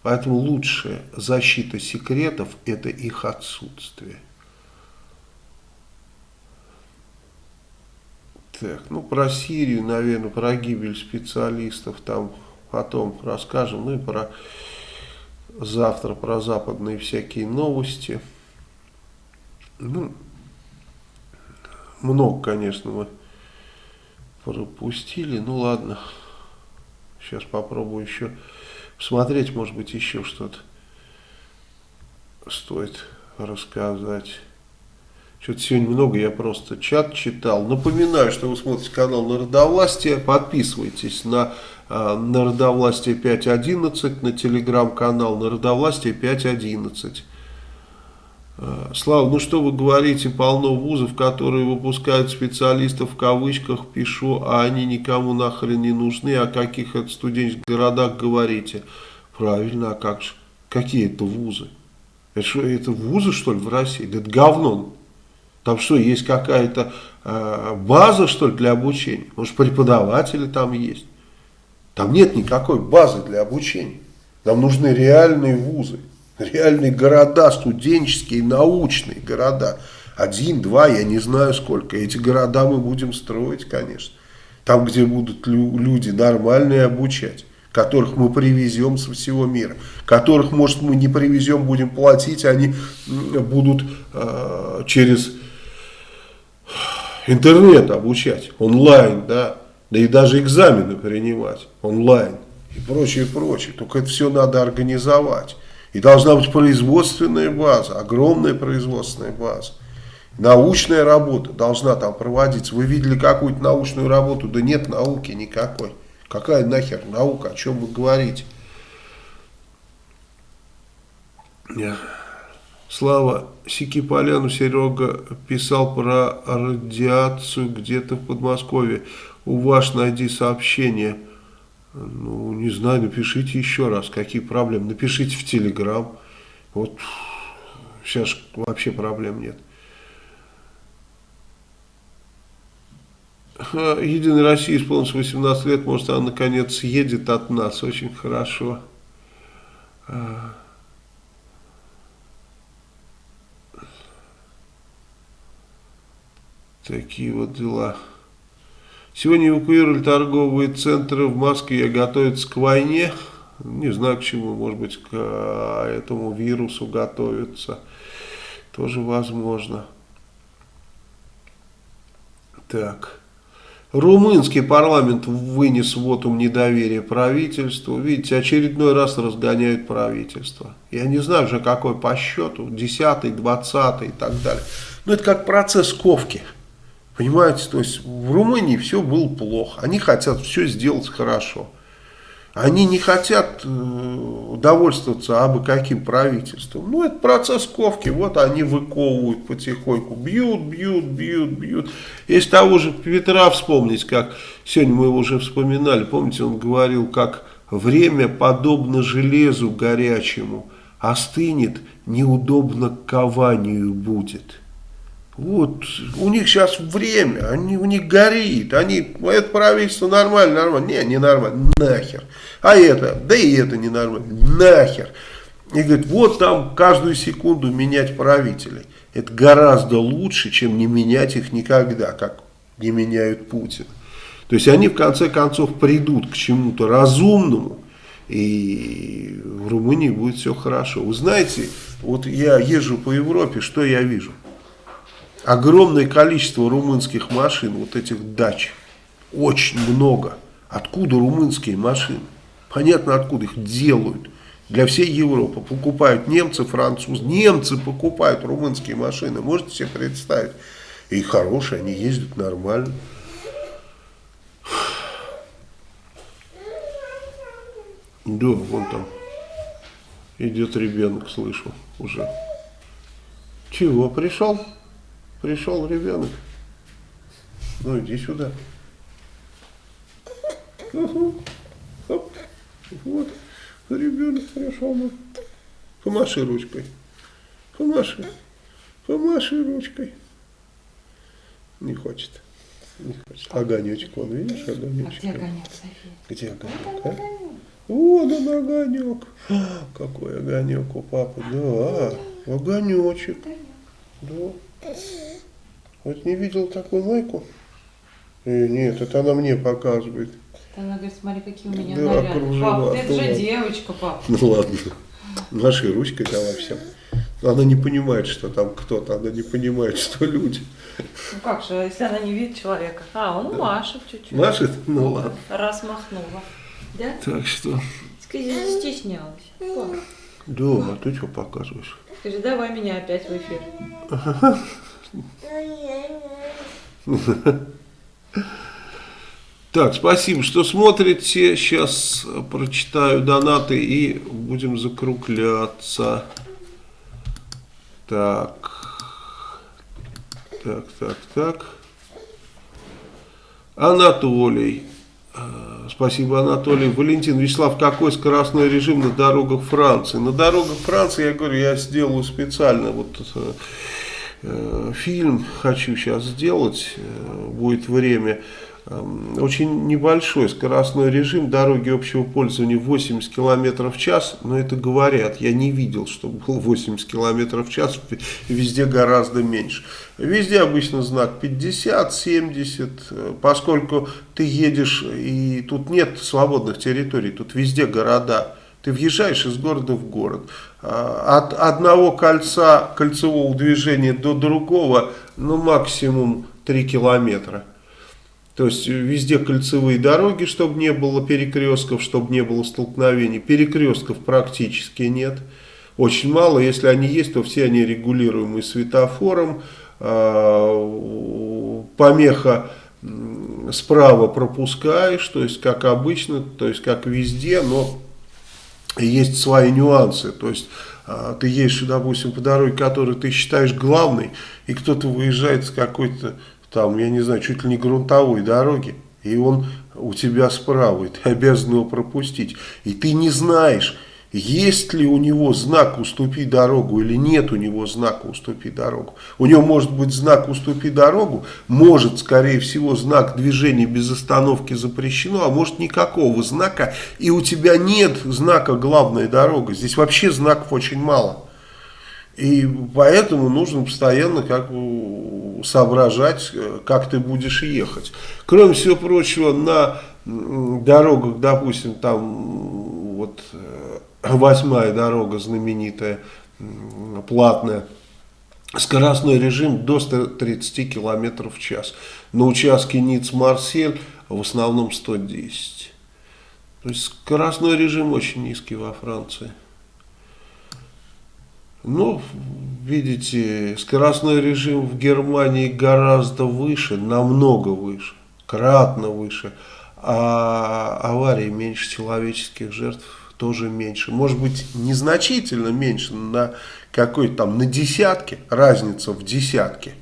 Поэтому лучшая защита секретов – это их отсутствие. Так, ну про Сирию, наверное, про гибель специалистов там потом расскажем. Ну и про завтра про западные всякие новости. Ну, много, конечно, мы пропустили. Ну ладно, сейчас попробую еще посмотреть, может быть еще что-то стоит рассказать. Что-то сегодня много, я просто чат читал. Напоминаю, что вы смотрите канал Народовластия. Подписывайтесь на э, Народовластие 5.11, на телеграм-канал Народовластие 5.11. Э, Слава, ну что вы говорите, полно вузов, которые выпускают специалистов в кавычках, пишу, а они никому нахрен не нужны, о каких это студенческих городах говорите. Правильно, а как же? Какие это вузы? Это, что, это вузы, что ли, в России? Да это говно. Там что, есть какая-то э, база, что ли, для обучения? Может, преподаватели там есть? Там нет никакой базы для обучения. Нам нужны реальные вузы, реальные города, студенческие, научные города. Один, два, я не знаю сколько. Эти города мы будем строить, конечно. Там, где будут люди нормальные обучать которых мы привезем со всего мира, которых, может, мы не привезем, будем платить, они будут э, через интернет обучать, онлайн, да, да и даже экзамены принимать онлайн и прочее, прочее. Только это все надо организовать. И должна быть производственная база, огромная производственная база. Научная работа должна там проводиться. Вы видели какую-то научную работу? Да нет науки никакой. Какая нахер наука, о чем вы говорите? Слава Сикиполяну Серега писал про радиацию где-то в Подмосковье. У вас найди сообщение. Ну, не знаю, напишите еще раз, какие проблемы. Напишите в Телеграм. Вот сейчас вообще проблем нет. Единой России исполнилось 18 лет, может она наконец съедет от нас, очень хорошо. А. Такие вот дела. Сегодня эвакуировали торговые центры в Москве, готовятся к войне. Не знаю к чему, может быть к этому вирусу готовятся. Тоже возможно. Так. Румынский парламент вынес вотум недоверия правительству. Видите, очередной раз разгоняют правительство. Я не знаю уже какой по счету, 10 20 и так далее. Но это как процесс ковки. Понимаете, то есть в Румынии все было плохо. Они хотят все сделать хорошо. Они не хотят э, довольствоваться абы каким правительством. Ну, это процесс ковки. Вот они выковывают потихоньку. Бьют, бьют, бьют, бьют. Если того же Петра вспомнить, как сегодня мы его уже вспоминали. Помните, он говорил, как время подобно железу горячему. Остынет, неудобно кованию будет. Вот, у них сейчас время, они, у них горит, они, это правительство нормально, нормально, не, не нормально, нахер. А это, да и это не нормально, нахер. И говорит, вот там каждую секунду менять правителей. Это гораздо лучше, чем не менять их никогда, как не меняют Путина. То есть они в конце концов придут к чему-то разумному, и в Румынии будет все хорошо. Вы знаете, вот я езжу по Европе, что я вижу? Огромное количество румынских машин, вот этих дач, очень много. Откуда румынские машины? Понятно, откуда их делают. Для всей Европы покупают немцы, французы. Немцы покупают румынские машины. Можете себе представить? И хорошие, они ездят нормально. Да, вон там идет ребенок, слышу уже. Чего, пришел? Пришел ребенок. Ну, иди сюда. Угу. Оп. Вот. Ребенок пришел. Ну. Помаши ручкой. Помаши. Помаши ручкой. Не хочет. Не хочет. Огонечек, вон, видишь, огонечек. А где огонек, София? Где огонек, а? Вот он огонек. Какой огонек у папы. Да, огонечек. Да. Вот не видел такую майку? Э, нет, это она мне показывает. Она говорит, смотри, какие у меня да, наряды. Кружева, пап, это же девочка, пап. Ну ладно, нашей ручкой давай все. Она не понимает, что там кто-то, она не понимает, что люди. Ну как же, если она не видит человека? А, он да. машет чуть-чуть. Машет? Ну ладно. Раз махнула. Да? Так что... Скажи, застеснялась. Пап. Да, а ты что показываешь? Скажи, давай меня опять в эфир. Так, спасибо, что смотрите. Сейчас прочитаю донаты и будем закругляться. Так. Так, так, так. Анатолий. Спасибо, Анатолий. Валентин Вячеслав, какой скоростной режим на дорогах Франции? На дорогах Франции, я говорю, я сделаю специально вот э, э, фильм хочу сейчас сделать, э, будет время. Эм, очень небольшой скоростной режим, дороги общего пользования 80 км в час, но это говорят, я не видел, чтобы был 80 км в час, везде гораздо меньше. Везде обычно знак 50, 70, э, поскольку ты едешь и тут нет свободных территорий, тут везде города. Ты въезжаешь из города в город. А, от одного кольца кольцевого движения до другого, ну максимум 3 километра. То есть везде кольцевые дороги, чтобы не было перекрестков, чтобы не было столкновений. Перекрестков практически нет. Очень мало, если они есть, то все они регулируемы светофором. А, помеха справа пропускаешь, то есть как обычно, то есть как везде, но есть свои нюансы. То есть а, ты едешь, допустим, по дороге, которую ты считаешь главной, и кто-то выезжает с какой-то там, я не знаю, чуть ли не грунтовой дороги, и он у тебя справа, и ты обязан его пропустить. И ты не знаешь, есть ли у него знак «Уступи дорогу» или нет у него знака «Уступи дорогу». У него может быть знак «Уступи дорогу», может, скорее всего, знак движения без остановки запрещено, а может никакого знака, и у тебя нет знака «Главная дорога». Здесь вообще знаков очень мало. И поэтому нужно постоянно как соображать, э, как ты будешь ехать. Кроме всего прочего, на дорогах, допустим, там вот э, восьмая дорога знаменитая, платная, скоростной режим до 130 км в час. На участке Ниц-Марсель в основном 110. То есть скоростной режим очень низкий во Франции. Ну, видите, скоростной режим в Германии гораздо выше, намного выше, кратно выше, а аварии меньше человеческих жертв тоже меньше. Может быть, незначительно меньше, на какой-то там, на десятки, разница в десятке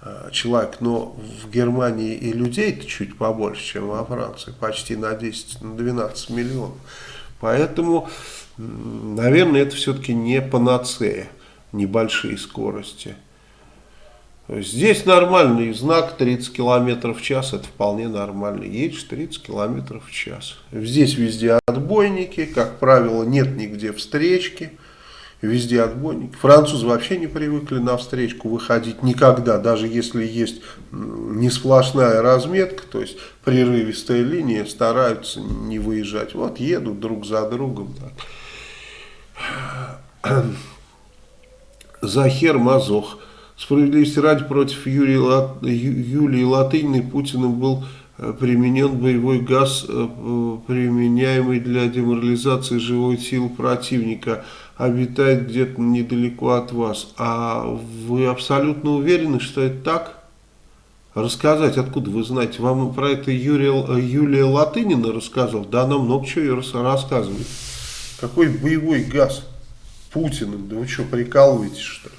а, человек, но в Германии и людей-то чуть побольше, чем во Франции, почти на 10, на 12 миллионов. Поэтому наверное, это все-таки не панацея, небольшие скорости. Здесь нормальный знак 30 км в час, это вполне нормально. Едешь 30 км в час. Здесь везде отбойники, как правило, нет нигде встречки. Везде отбойники. Французы вообще не привыкли на встречку выходить никогда, даже если есть не сплошная разметка, то есть прерывистая линия, стараются не выезжать. Вот едут друг за другом. Так. Захер Мазох. Справедливости ради против Юрия, Лат... Юлии Латыниной Путиным был э, применен боевой газ, э, применяемый для деморализации живой силы противника, обитает где-то недалеко от вас. А вы абсолютно уверены, что это так? Рассказать, откуда вы знаете? Вам про это Юрия, Юлия Латынина рассказывал? Да, она много чего рассказывает. Какой боевой газ? Путиным? Да вы что, прикалываетесь что ли?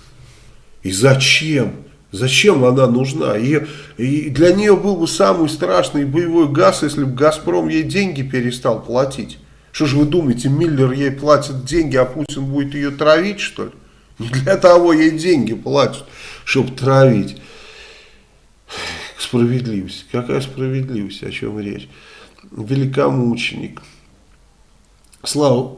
И зачем? Зачем она нужна? И, и для нее был бы самый страшный боевой газ, если бы «Газпром» ей деньги перестал платить. Что же вы думаете, Миллер ей платит деньги, а Путин будет ее травить, что ли? Не для того ей деньги платят, чтобы травить. Справедливость. Какая справедливость, о чем речь? Великомученик. Слава,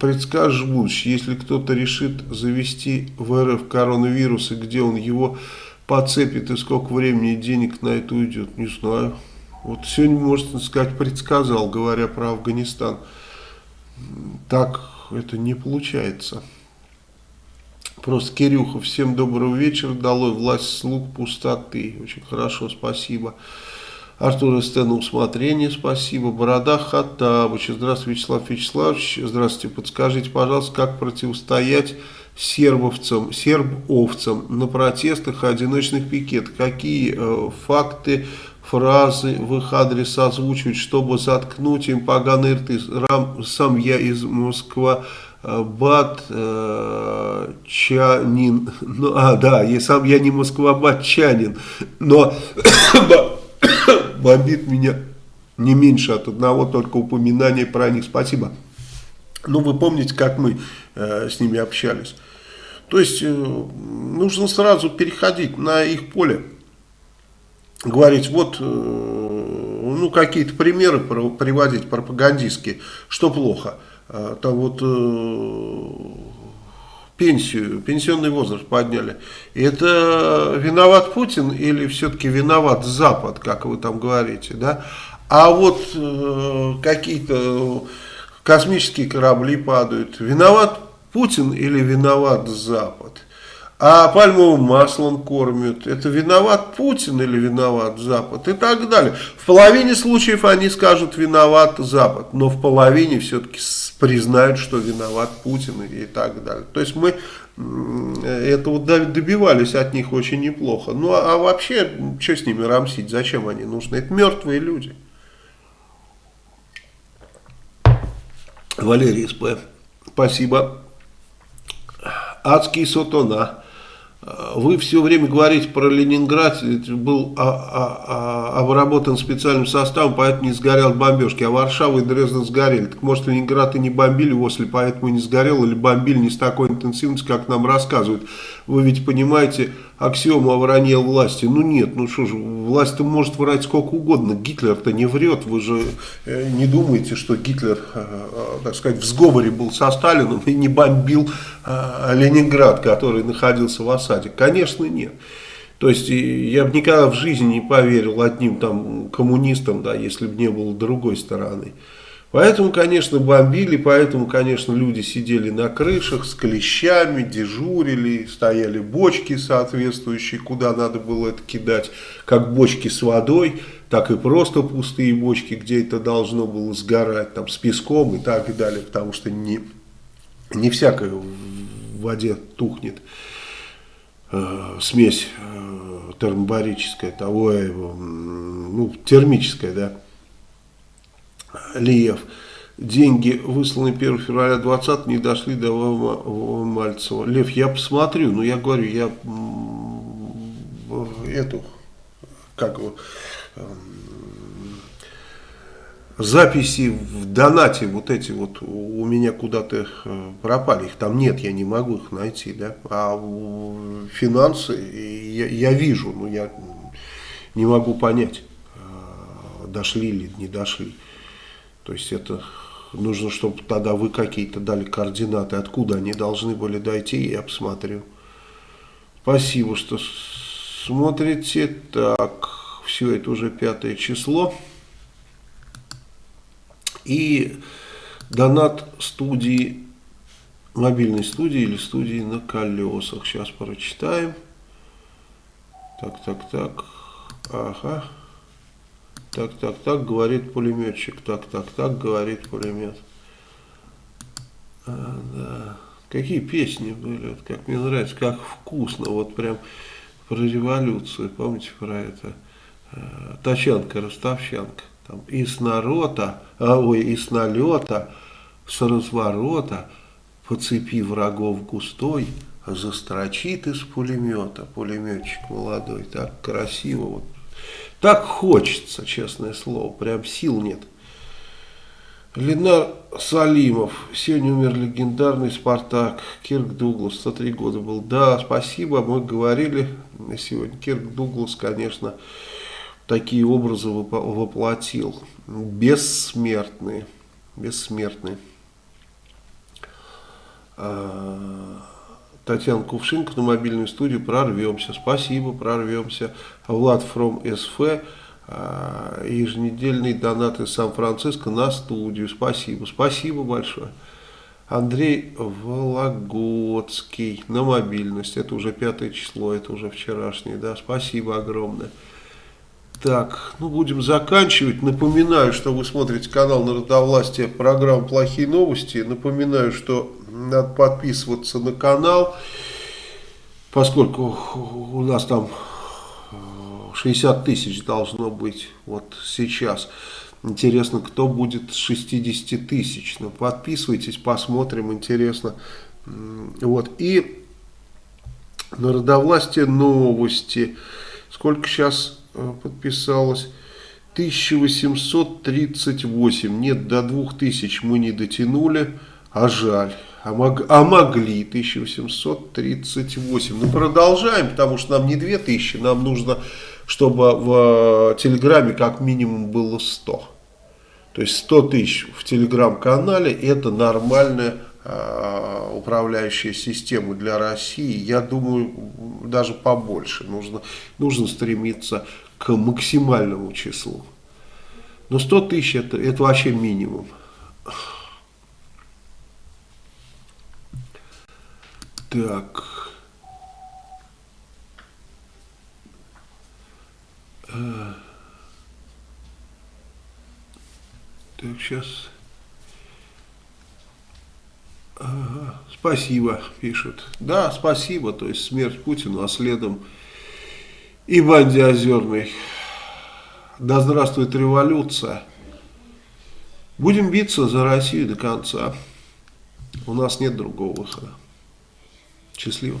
предскажешь будущее, если кто-то решит завести в РФ коронавирус, и где он его подцепит, и сколько времени и денег на это уйдет, не знаю. Вот сегодня, можно сказать, предсказал, говоря про Афганистан. Так это не получается. Просто Кирюха, всем доброго вечера, долой власть слуг пустоты. Очень хорошо, спасибо. Артур СТ усмотрение, спасибо. Борода Хаттабыч, здравствуйте, Вячеслав Вячеславович, здравствуйте, подскажите, пожалуйста, как противостоять сербовцам, сербовцам на протестах одиночных пикетах, какие э, факты, фразы в их адрес озвучивать, чтобы заткнуть им поганые рты. Рам, сам я из Москвы. Э, э, ну, а да, я сам я не москвабатчанин, но бомбит меня не меньше от одного только упоминания про них. Спасибо. Ну, вы помните, как мы э, с ними общались. То есть э, нужно сразу переходить на их поле. Говорить, вот, э, ну, какие-то примеры приводить пропагандистские, что плохо. А, там вот пенсию, пенсионный возраст подняли. Это виноват Путин или все-таки виноват Запад, как вы там говорите, да? А вот э, какие-то космические корабли падают. Виноват Путин или виноват Запад? А пальмовым маслом кормят. Это виноват Путин или виноват Запад? И так далее. В половине случаев они скажут виноват Запад. Но в половине все-таки признают, что виноват Путин и так далее. То есть мы этого добивались от них очень неплохо. Ну а вообще, что с ними рамсить? Зачем они нужны? Это мертвые люди. Валерий СП. Спасибо. Адский Сотона. Вы все время говорите про Ленинград, был а, а, а, обработан специальным составом, поэтому не сгорел бомбежки, а Варшава и Дрезден сгорели. Так может Ленинград и не бомбили после, поэтому не сгорел, или бомбили не с такой интенсивностью, как нам рассказывают. Вы ведь понимаете аксиому о вранье власти. Ну нет, ну что же, власть-то может врать сколько угодно, Гитлер-то не врет. Вы же э, не думаете, что Гитлер, э, э, так сказать, в сговоре был со Сталином и не бомбил Ленинград, который находился в осаде? Конечно нет. То есть я бы никогда в жизни не поверил одним там коммунистам, да, если бы не было другой стороны. Поэтому, конечно, бомбили, поэтому, конечно, люди сидели на крышах с клещами, дежурили, стояли бочки соответствующие, куда надо было это кидать, как бочки с водой, так и просто пустые бочки, где это должно было сгорать, там, с песком и так далее, потому что не, не всякое в воде тухнет. Э, смесь э, термобарическая, того, э, ну, термическая, да, Лиев. Деньги, высланные 1 февраля 20 не дошли до Мальцева. Лев, я посмотрю, но я говорю, я эту, как его, записи в донате вот эти вот у меня куда-то э, пропали, их там нет, я не могу их найти, да, а финансы я, я вижу, но я не могу понять, э, дошли или не дошли. То есть это нужно, чтобы тогда вы какие-то дали координаты, откуда они должны были дойти, я посмотрю. Спасибо, что смотрите. Так, все, это уже пятое число. И донат студии, мобильной студии или студии на колесах. Сейчас прочитаем. Так, так, так. Ага. Так, так, так, говорит пулеметчик. Так, так, так, говорит пулемет. А, да. Какие песни были, вот, как мне нравится, как вкусно, вот прям про революцию, помните про это? Тачанка, Ростовчанка. Там, и с народа, а, ой, и с налета, с разворота, по цепи врагов густой, застрочит из пулемета, пулеметчик молодой, так красиво, вот так хочется, честное слово, прям сил нет. Ленар Салимов. Сегодня умер легендарный Спартак. Кирк Дуглас, 103 года был. Да, спасибо, мы говорили сегодня. Кирк Дуглас, конечно, такие образы воплотил. Бессмертные. Бессмертные. А, Татьяна Кувшинка на мобильную студию. Прорвемся. Спасибо, прорвемся. Влад Фром СФ. А, еженедельный донат из Сан-Франциско на студию. Спасибо. Спасибо большое. Андрей Вологодский на мобильность. Это уже пятое число, это уже вчерашнее. Да, спасибо огромное. Так, ну будем заканчивать. Напоминаю, что вы смотрите канал Народовластия, программа «Плохие новости». Напоминаю, что надо подписываться на канал, поскольку у нас там 60 тысяч должно быть вот сейчас. Интересно, кто будет с 60 тысяч. Ну, подписывайтесь, посмотрим, интересно. Вот, и Народовластие новости. Сколько сейчас Э, подписалось. 1838. Нет, до 2000 мы не дотянули, а жаль. А, мог, а могли 1838. Ну, продолжаем, потому что нам не 2000, нам нужно, чтобы в Телеграме как минимум было 100. То есть 100 тысяч в Телеграм-канале это нормальная э, управляющая система для России. Я думаю, даже побольше. Нужно, нужно стремиться к максимальному числу. Но 100 тысяч это, это вообще минимум. Так. А. Так, сейчас. Ага, спасибо, пишут. Да, спасибо, то есть смерть Путину, а следом и банде Озерной. Да здравствует революция. Будем биться за Россию до конца. У нас нет другого выхода. Счастливо.